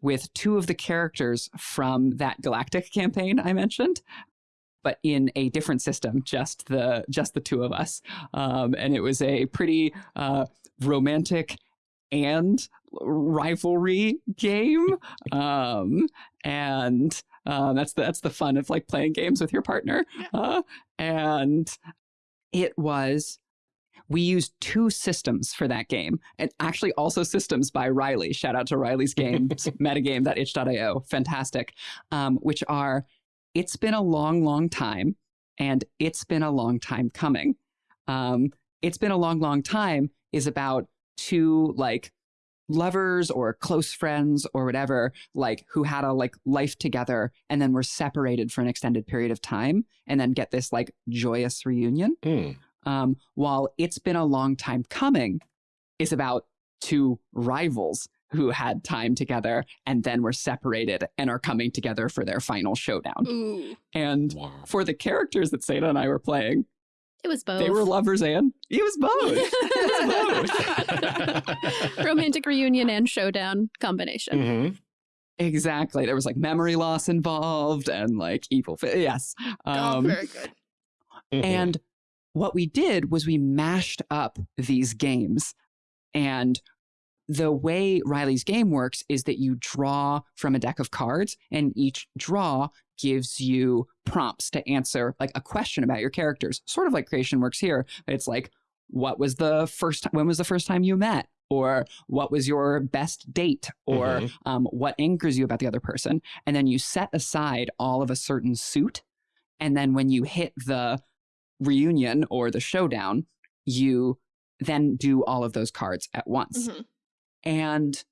with two of the characters from that Galactic campaign I mentioned, but in a different system, just the just the two of us. Um, and it was a pretty uh, romantic and rivalry game. Um, and uh, that's the, that's the fun of like playing games with your partner. Uh, and it was we used two systems for that game, and actually also systems by Riley. Shout out to Riley's [laughs] games, metagame.itch.io, fantastic. Um, which are it's been a long, long time, and it's been a long time coming. Um, it's been a long, long time is about two like lovers or close friends or whatever like who had a like life together and then were separated for an extended period of time and then get this like joyous reunion Mm. Um, while it's been a long time coming is about two rivals who had time together and then were separated and are coming together for their final showdown Ooh. and Wow. for the characters that Seda and I were playing, It was both. they were lovers and it was both. [laughs] It was both. [laughs] romantic reunion and showdown combination. Mhm. Exactly. There was like memory loss involved and like evil. Fi- yes. oh, Um, very good. Mhm. and what we did was we mashed up these games. And the way Riley's game works is that you draw from a deck of cards, and each draw gives you prompts to answer like a question about your characters, sort of like creation works here. It's like, what was the first time? When was the first time you met? Or what was your best date? Or Mhm. um, what angers you about the other person? And then you set aside all of a certain suit. And then when you hit the reunion or the showdown, you then do all of those cards at once. Mhm. And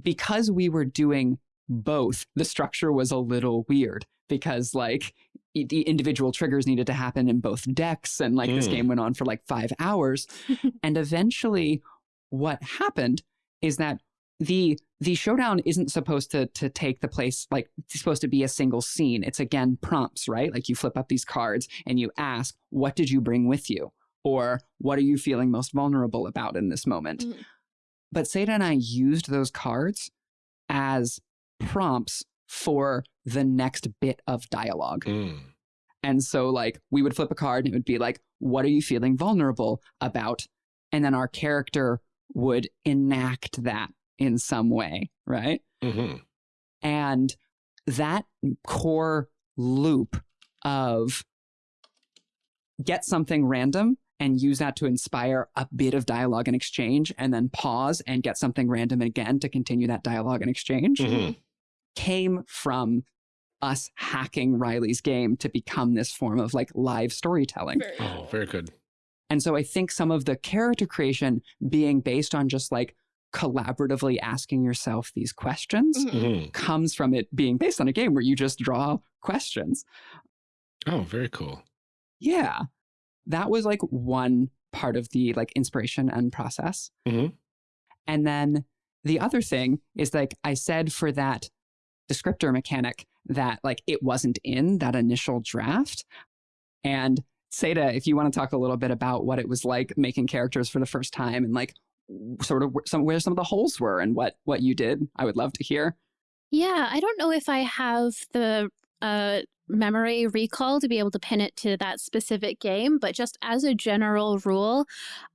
because we were doing both, the structure was a little weird because, like, the individual triggers needed to happen in both decks. And, like, this Mm. game went on for like five hours. [laughs] and eventually, what happened is that the the showdown isn't supposed to to take the place like it's supposed to be a single scene it's again prompts right like you flip up these cards and you ask what did you bring with you or what are you feeling most vulnerable about in this moment Mhm. but Seda and I used those cards as prompts for the next bit of dialogue Mm. and so, like, we would flip a card and it would be like, what are you feeling vulnerable about? And then our character would enact that in some way, right? Mhm. And that core loop of get something random and use that to inspire a bit of dialogue and exchange, and then pause and get something random again to continue that dialogue and exchange Mhm. came from us hacking Riley's game to become this form of like live storytelling. Very Oh, very good. And so I think some of the character creation being based on just like collaboratively asking yourself these questions Mhm. Mhm. comes from it being based on a game where you just draw questions. Oh, very cool. Yeah. That was like one part of the like inspiration and process. Mhm. And then the other thing is like I said for that descriptor mechanic that like it wasn't in that initial draft. And Seda, if you want to talk a little bit about what it was like making characters for the first time and like sort of some where some of the holes were and what what you did, I would love to hear. Yeah, I don't know if I have the uh, memory recall to be able to pin it to that specific game, but just as a general rule,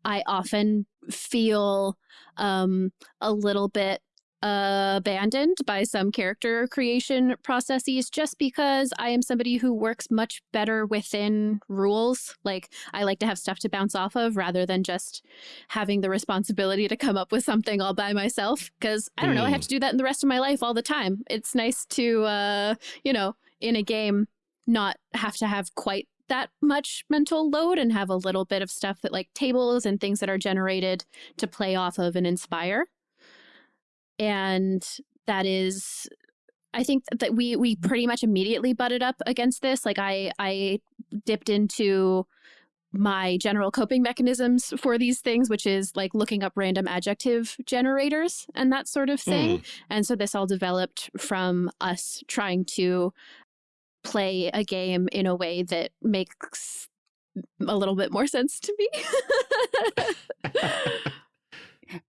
I often feel um, a little bit abandoned by some character creation processes just because I am somebody who works much better within rules. Like, I like to have stuff to bounce off of rather than just having the responsibility to come up with something all by myself. Because I don't know, I have Mm. to do that in the rest of my life all the time. It's nice to, uh, you know, in a game, not have to have quite that much mental load and have a little bit of stuff that like tables and things that are generated to play off of and inspire. And that is I think that we we mm-hmm. pretty much immediately butted up against this. Like I I dipped into my general coping mechanisms for these things, which is like looking up random adjective generators and that sort of thing. Mm. And so this all developed from us trying to play a game in a way that makes a little bit more sense to me. [laughs] [laughs]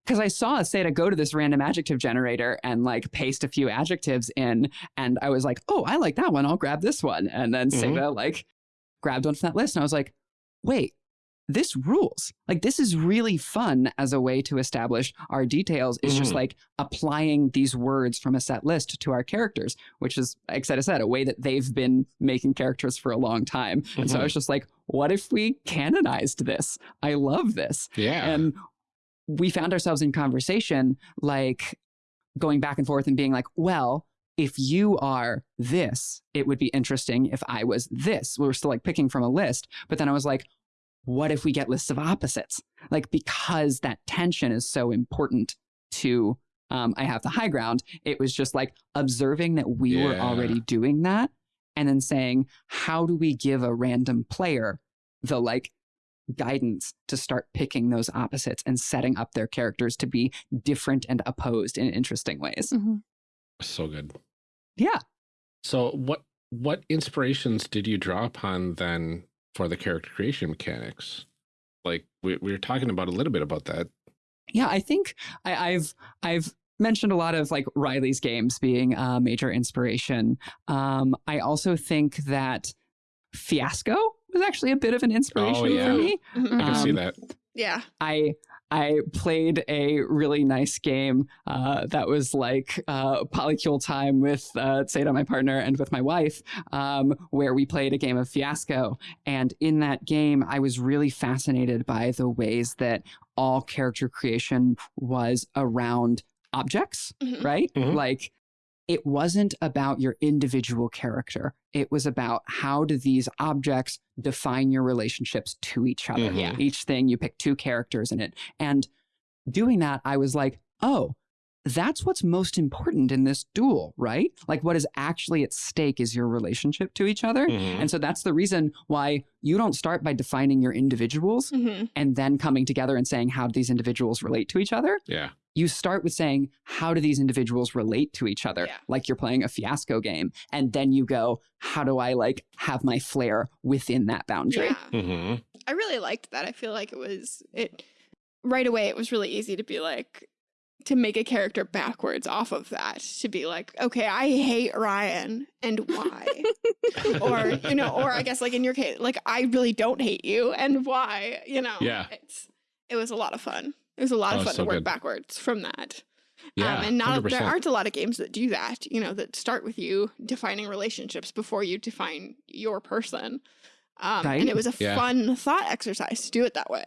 Because I saw Seda go to this random adjective generator and like paste a few adjectives in, and I was like, "Oh, I like that one. I'll grab this one." And then Mhm. Seda like grabbed one from that list, and I was like, "Wait, this rules! Like this is really fun as a way to establish our details. It's just Mhm. like applying these words from a set list to our characters, which is, like Seda said, a way that they've been making characters for a long time. And so I Mhm. was just like, what if we canonized this? I love this. Yeah. And we found ourselves in conversation, like going back and forth and being like, well, if you are this, it would be interesting if I was this. We were still like picking from a list. But then I was like, what if we get lists of opposites? Like, because that tension is so important to um, I have the high ground, it was just like observing that we were already doing that and then saying, how do we give a random player the like guidance to start picking those opposites and setting up their characters to be different and opposed in interesting ways. Mhm. so good. Yeah. So what what inspirations did you draw upon then for the character creation mechanics? Like we, we were talking about a little bit about that. Yeah, I think I, I've I've mentioned a lot of like Riley's games being a major inspiration. Um, I also think that Fiasco was actually a bit of an inspiration Oh, yeah. for me. Mhm. I can see Um, that. Yeah. I I played a really nice game uh, that was like uh, polycule time with uh, Seda, my partner, and with my wife, um, where we played a game of Fiasco. And in that game, I was really fascinated by the ways that all character creation was around objects, Mhm. right? Mhm. Like it wasn't about your individual character. It was about how do these objects define your relationships to each other. Mhm. Yeah. Each thing you pick two characters in it. And doing that, I was like, oh, that's what's most important in this duel, right? Like what is actually at stake is your relationship to each other. Mhm. And so that's the reason why you don't start by defining your individuals Mhm. and then coming together and saying, how do these individuals relate to each other? Yeah. You start with saying, how do these individuals relate to each other? Yeah. Like you're playing a fiasco game. And then you go, how do I like have my flair within that boundary? Yeah. hmm I really liked that. I feel like it was it right away it was really easy to be like to make a character backwards off of that to be like, okay, I hate Ryan and why? [laughs] or you know, or I guess like in your case, like I really don't hate you and why, you know. Yeah. It's it was a lot of fun. It was a lot Oh, of fun so to work good. backwards from that. Yeah. um, and not 100%. there aren't a lot of games that do that, you know, that start with you defining relationships before you define your person. Um, Right. And it was a Yeah. fun thought exercise to do it that way.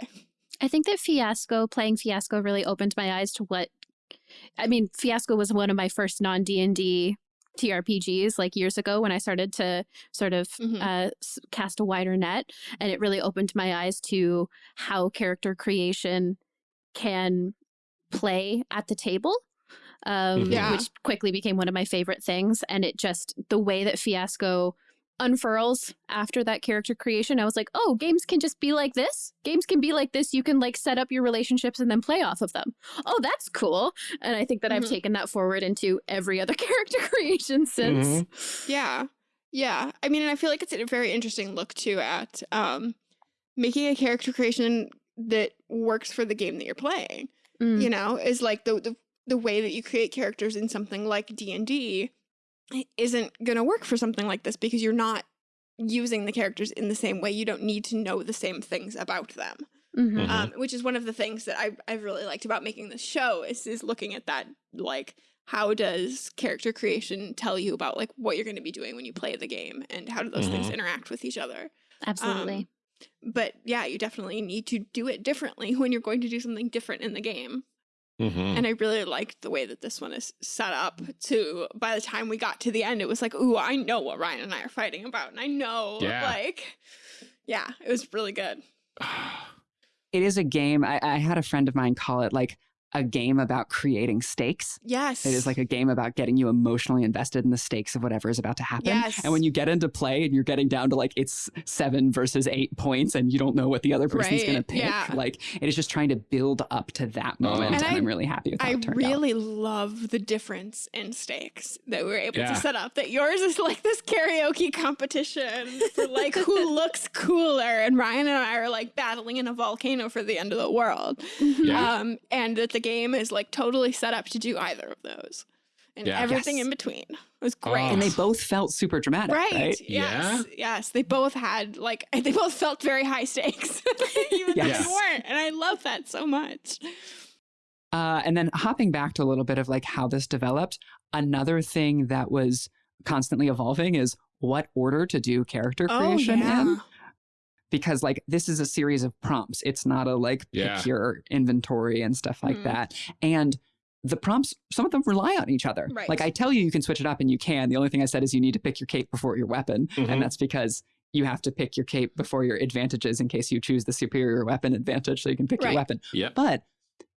I think that Fiasco, playing Fiasco, really opened my eyes to what. I mean, Fiasco was one of my first non D and D TRPGs like years ago when I started to sort of Mhm. uh, s- cast a wider net. And it really opened my eyes to how character creation can play at the table. Um, Mhm. Yeah. Which quickly became one of my favorite things. And it just, the way that Fiasco unfurls after that character creation, I was like, oh, games can just be like this. Games can be like this. You can like set up your relationships and then play off of them. Oh, that's cool. And I think that I've Mhm. taken that forward into every other [laughs] character creation since. Mhm. Yeah. Yeah. I mean, and I feel like it's a very interesting look too at um making a character creation that works for the game that you're playing. Mm. You know, is like the the the way that you create characters in something like D&D isn't going to work for something like this because you're not using the characters in the same way. You don't need to know the same things about them. Mhm. Mhm. um, which is one of the things that I I've really liked about making this show is is looking at that like how does character creation tell you about like what you're going to be doing when you play the game and how do those things Mhm. interact with each other Absolutely. um, but yeah you definitely need to do it differently when you're going to do something different in the game Mhm. and I really liked the way that this one is set up to by the time we got to the end it was like ooh I know what Ryan and I are fighting about and I know Yeah. like yeah it was really good [sighs] It is a game. I, I had a friend of mine call it like a game about creating stakes. yes It is like a game about getting you emotionally invested in the stakes of whatever is about to happen. Yes. And when you get into play and you're getting down to like it's seven versus eight points and you don't know what the other person's going to pick, yeah. like it is just trying to build up to that moment. And And, I- I'm really happy with how I it turned out. really love the difference in stakes that we were able Yeah. to set up. That yours is like this karaoke competition for like who [laughs] looks cooler, and Ryan and I are like battling in a volcano for the end of the world. Yeah. Um, and that the game is like totally set up to do either of those, and Yeah. everything Yes. in between. It was great. Oh. and they both felt super dramatic, Right. right? Yes. Yes. They both had like [laughs] they both felt very high stakes, [laughs] even though Yes. they weren't. And I love that so much. Uh, and then hopping back to a little bit of like how this developed, another thing that was constantly evolving is what order to do character creation in. Because like this is a series of prompts. It's not a like Yeah. pick your inventory and stuff like Mhm. that. And the prompts, some of them rely on each other. Right. Like I tell you, you can switch it up and you can. The only thing I said is you need to pick your cape before your weapon. Mhm. And that's because you have to pick your cape before your advantages in case you choose the superior weapon advantage so you can pick Right. your weapon. Yep. But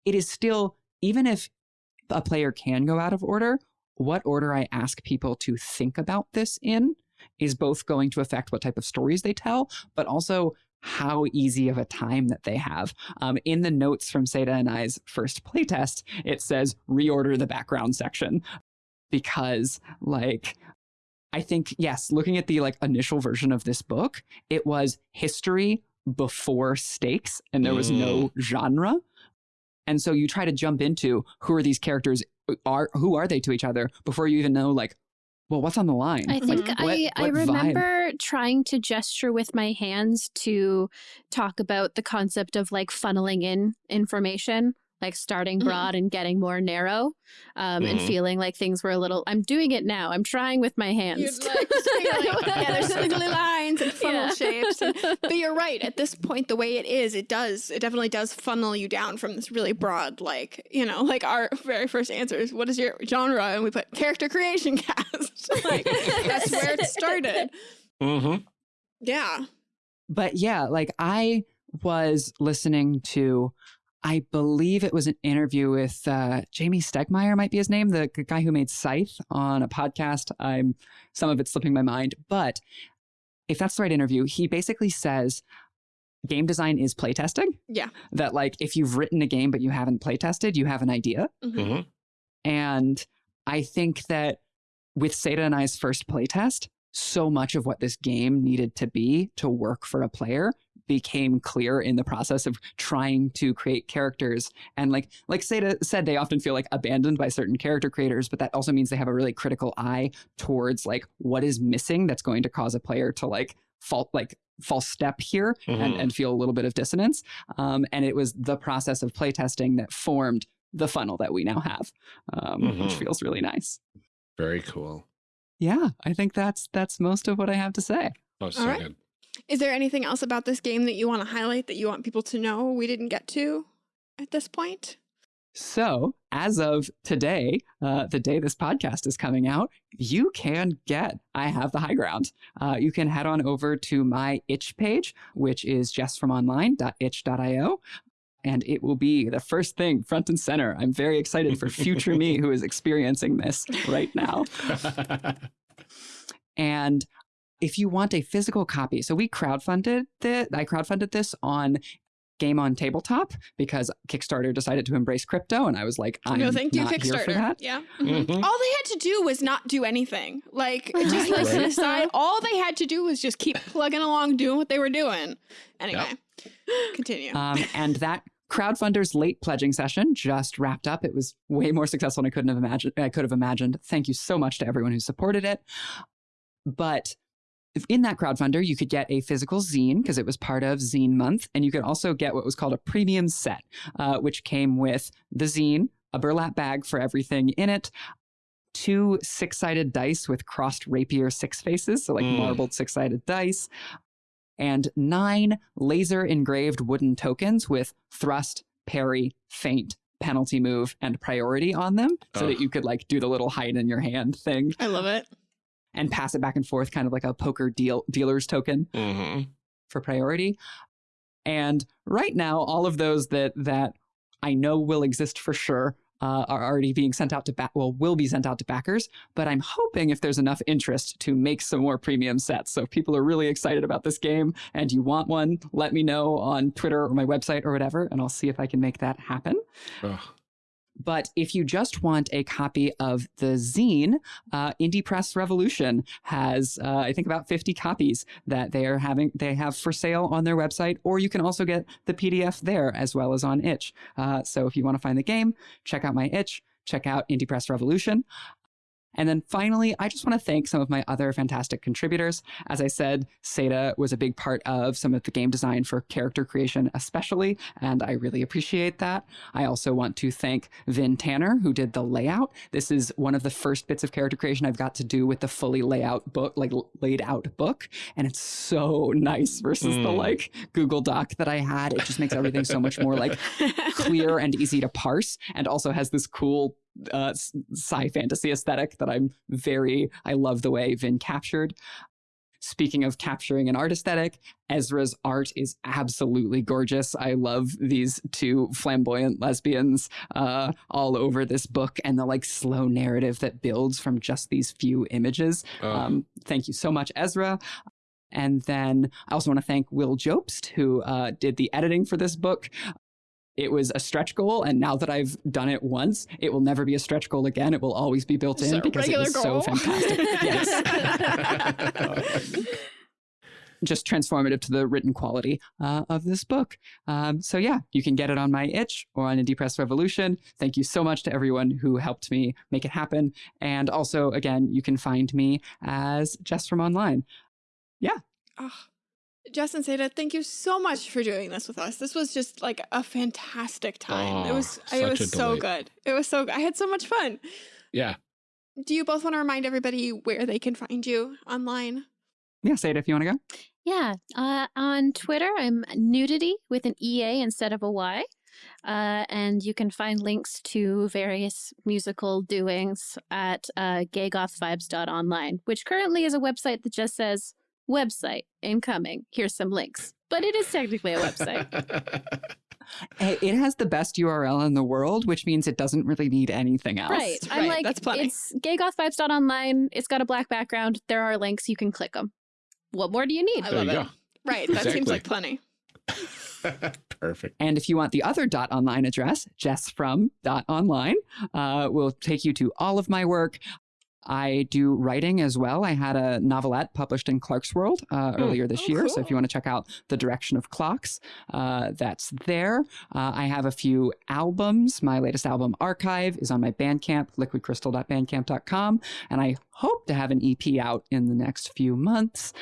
it is still, even if a player can go out of order, what order I ask people to think about this in is both going to affect what type of stories they tell, but also how easy of a time that they have. Um, in the notes from Seda and I's first playtest, it says reorder the background section because, like, I think yes, looking at the like initial version of this book, it was history before stakes, and there was no genre. And so you try to jump into who are these characters are who are they to each other before you even know like, well, what's on the line? I think Mhm. I, What- I what vibe? remember trying to gesture with my hands to talk about the concept of like funneling in information, like starting Mhm. broad and getting more narrow, um, and Mhm. feeling like things were a little. I'm doing it now. I'm trying with my hands. You'd like, yeah, there's squiggly lines and funnel Yeah. shapes. And, [laughs] but you're right. At this point, the way it is, it does, it definitely does funnel you down from this really broad, like, you know, like our very first answer is, what is your genre? And we put character creation [laughs] cast. [laughs] like, that's where it started. Mm-hmm. Yeah. but yeah, like I was listening to, I believe it was an interview with uh, Jamey Stegmaier, might be his name, the guy who made Scythe on a podcast. I'm some of it's slipping my mind, but if that's the right interview, he basically says game design is playtesting. Yeah. That like if you've written a game but you haven't playtested, you have an idea. Mhm. Mm-hmm. And I think that with Seda and I's first playtest, so much of what this game needed to be to work for a player became clear in the process of trying to create characters. And like like Seda said, they often feel like abandoned by certain character creators, but that also means they have a really critical eye towards like what is missing that's going to cause a player to like fault like false step here and, Mhm. and feel a little bit of dissonance. Um, and it was the process of playtesting that formed the funnel that we now have, um, which Mhm. feels really nice. Very cool. Yeah, I think that's that's most of what I have to say. Oh, so All right. good. Is there anything else about this game that you want to highlight that you want people to know we didn't get to at this point? So, as of today, uh, the day this podcast is coming out, you can get I Have the High Ground. Uh, you can head on over to my itch page, which is jessfromonline.itch.io. And it will be the first thing front and center. I'm very excited for future [laughs] me who is experiencing this right now. [laughs] And if you want a physical copy, so we crowdfunded this, I crowdfunded this on game on tabletop because Kickstarter decided to embrace crypto, and I was like, I'm no, thank you, not here for Kickstarter. that. Yeah. Mhm. All they had to do was not do anything. Like [laughs] just Right. like an aside, all they had to do was just keep plugging along, doing what they were doing. Anyway, continue. Um, and that crowdfunder's late pledging session just wrapped up. It was way more successful than I couldn't have imagined. I could have imagined. Thank you so much to everyone who supported it. But if- in that crowdfunder, you could get a physical zine because it was part of Zine Month, and you could also get what was called a premium set, uh, which came with the zine, a burlap bag for everything in it. Two six sided dice with crossed rapier six faces, so like Mm. marbled six sided dice, and nine laser engraved wooden tokens with thrust, parry, feint, penalty move, and priority on them so that you could like do the little hide in your hand thing I love it. And pass it back and forth, kind of like a poker deal dealer's token Mhm. for priority. And right now, all of those that that I know will exist for sure uh, are already being sent out to back. Well, will be sent out to backers. But I'm hoping if there's enough interest to make some more premium sets. So if people are really excited about this game and you want one, let me know on Twitter or my website or whatever, and I'll see if I can make that happen. Ugh. But if you just want a copy of the zine, uh, Indie Press Revolution has, uh, I think, about 50 copies that they are having. They have for sale on their website, or you can also get the PDF there as well as on Itch. Uh, so if you want to find the game, check out my Itch. Check out Indie Press Revolution. And then finally, I just want to thank some of my other fantastic contributors. As I said, Seda was a big part of some of the game design for character creation, especially, and I really appreciate that. I also want to thank Vin Tanner, who did the layout. This is one of the first bits of character creation I've got to do with the fully layout book, like laid out book. And it's so nice versus the Mm. like Google Doc that I had. It just makes everything so much more like [laughs] clear and easy to parse and also has this cool uh, sci fantasy aesthetic that I'm very, I love the way Vin captured. Speaking of capturing an art aesthetic, Ezra's art is absolutely gorgeous. I love these two flamboyant lesbians uh, all over this book and the like slow narrative that builds from just these few images. Ugh. Um, thank you so much, Ezra. And then I also want to thank Will Jobst, who uh, did the editing for this book. It was a stretch goal, and now that I've done it once, it will never be a stretch goal again. It will always be built in because it was goal. so fantastic. [laughs] yes. [laughs] Just transformative to the written quality uh, of this book. Um, so yeah, you can get it on my itch or on Indie Press Revolution. Thank you so much to everyone who helped me make it happen. And also, again, you can find me as Jess from Online. Oh, Jess and Seda, thank you so much for doing this with us. This was just like a fantastic time. it Oh, was it was so good. It was so good. I had so much fun. yeah. Do you both want to remind everybody where they can find you online? Yeah, say it if you want to go. Yeah. Uh, on Twitter, I'm nudity with an EA instead of a Y. Uh, and you can find links to various musical doings at uh, gaygothvibes.online, which currently is a website that just says website incoming. Here's some links. But it is technically a website. [laughs] It has the best URL in the world, which means it doesn't really need anything else. right. I'm Right, like, that's plenty. it's gaygothvibes.online. It's got a black background. There are links. You can click them. What more do you need? I There love you it. Right. That seems like plenty. [laughs] [laughs] Perfect. And if you want the other dot online address, jessfrom.online, uh, will take you to all of my work. I do writing as well. I had a novelette published in Clarkesworld uh, earlier this Oh, year. So if you want to check out The Direction of Clocks, uh, that's there. Uh, I have a few albums. My latest album, Archive, is on my Bandcamp, liquidcrystal.bandcamp.com. And I hope to have an EP out in the next few months.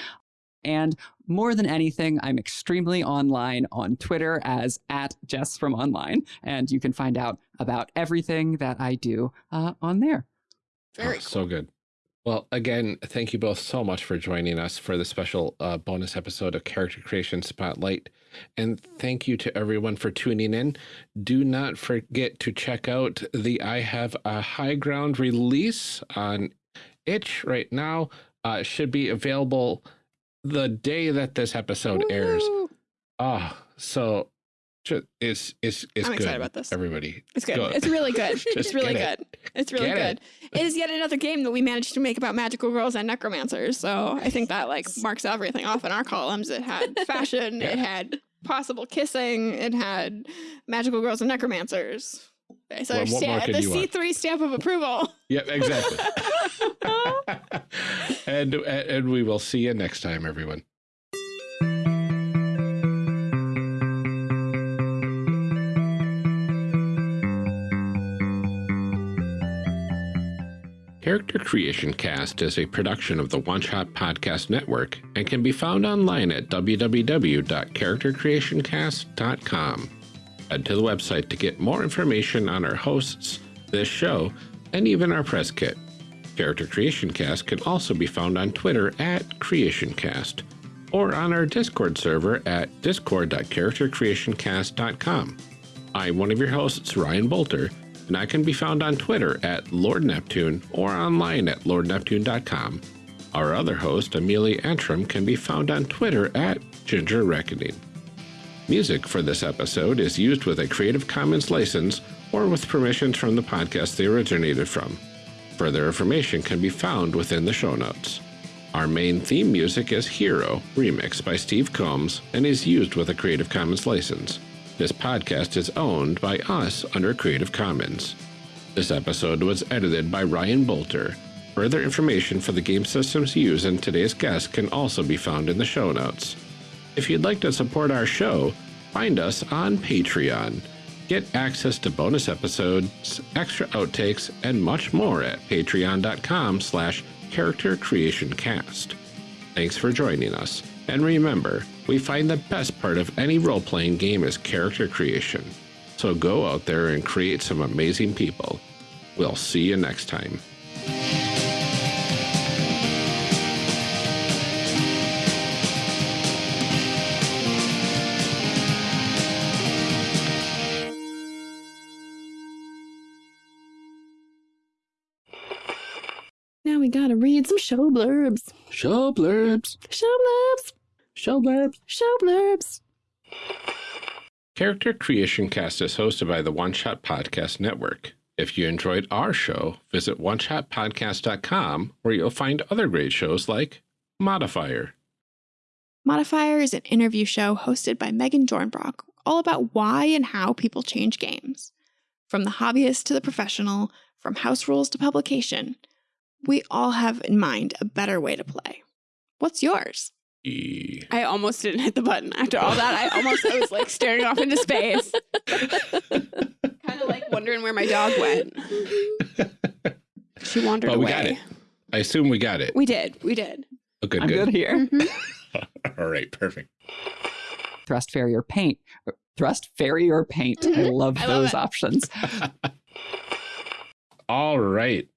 And more than anything, I'm extremely online on Twitter as at Jess from Online, and you can find out about everything that I do uh, on there. Very Oh, So good. Well, again, thank you both so much for joining us for the special uh, bonus episode of Character Creation Spotlight. And thank you to everyone for tuning in. Do not forget to check out the I Have a High Ground release on itch right now. Uh, should be available the day that this episode airs. Ah, oh, so it's it's it's I'm good. excited about this. Everybody, it's good. Go. It's really good. [laughs] it's really good. It. It's really get good. It. it is yet another game that we managed to make about magical girls and necromancers. So I think that like marks everything off in our columns. It had [laughs] fashion. yeah. It had possible kissing. It had magical girls and necromancers. So well, the C three stamp of approval. [laughs] Yep, exactly. and uh, and we will see you next time, everyone. Character Creation Cast is a production of the One Shot Podcast Network and can be found online at www.charactercreationcast.com. Head to the website to get more information on our hosts, this show, and even our press kit. Character Creation Cast can also be found on Twitter at CreationCast or on our Discord server at discord.charactercreationcast.com. I'm one of your hosts, Ryan Boelter, and I can be found on Twitter at Lord Neptune or online at lordneptune.com. Our other host, Amelia Antrim, can be found on Twitter at Ginger Reckoning. Music for this episode is used with a Creative Commons license or with permissions from the podcast they originated from. Further information can be found within the show notes. Our main theme music is Hero, remixed by Steve Combs, and is used with a Creative Commons license. This podcast is owned by us under Creative Commons. This episode was edited by Ryan Boelter. Further information for the game systems used in today's guest can also be found in the show notes. If you'd like to support our show, find us on Patreon. Get access to bonus episodes, extra outtakes, and much more at patreon.com slash character creation cast. Thanks for joining us. And remember, we find the best part of any role playing game is character creation. So go out there and create some amazing people. We'll see you next time. Now we gotta read some show blurbs. Show blurbs. Show blurbs. Show blurbs. Show blurbs. Character Creation Cast is hosted by the One Shot Podcast Network. If you enjoyed our show, visit oneshotpodcast.com where you'll find other great shows like Modifier. Modifier is an interview show hosted by Megan Dornbrock, all about why and how people change games. From the hobbyist to the professional, from house rules to publication, we all have in mind a better way to play. What's yours? I almost didn't hit the button. After all that, I almost I was like staring off into space. [laughs] kind of like wondering where my dog went. She wandered well, we away. got it. I assume we got it. We did. We did. Oh, good, I'm good. good here. Mm-hmm. [laughs] All right, perfect. Thrust, parry, or feint. Uh, thrust, parry, or feint. I mm-hmm. love I those it. options. [laughs] All right.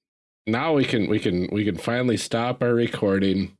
Now we can we can we can finally stop our recording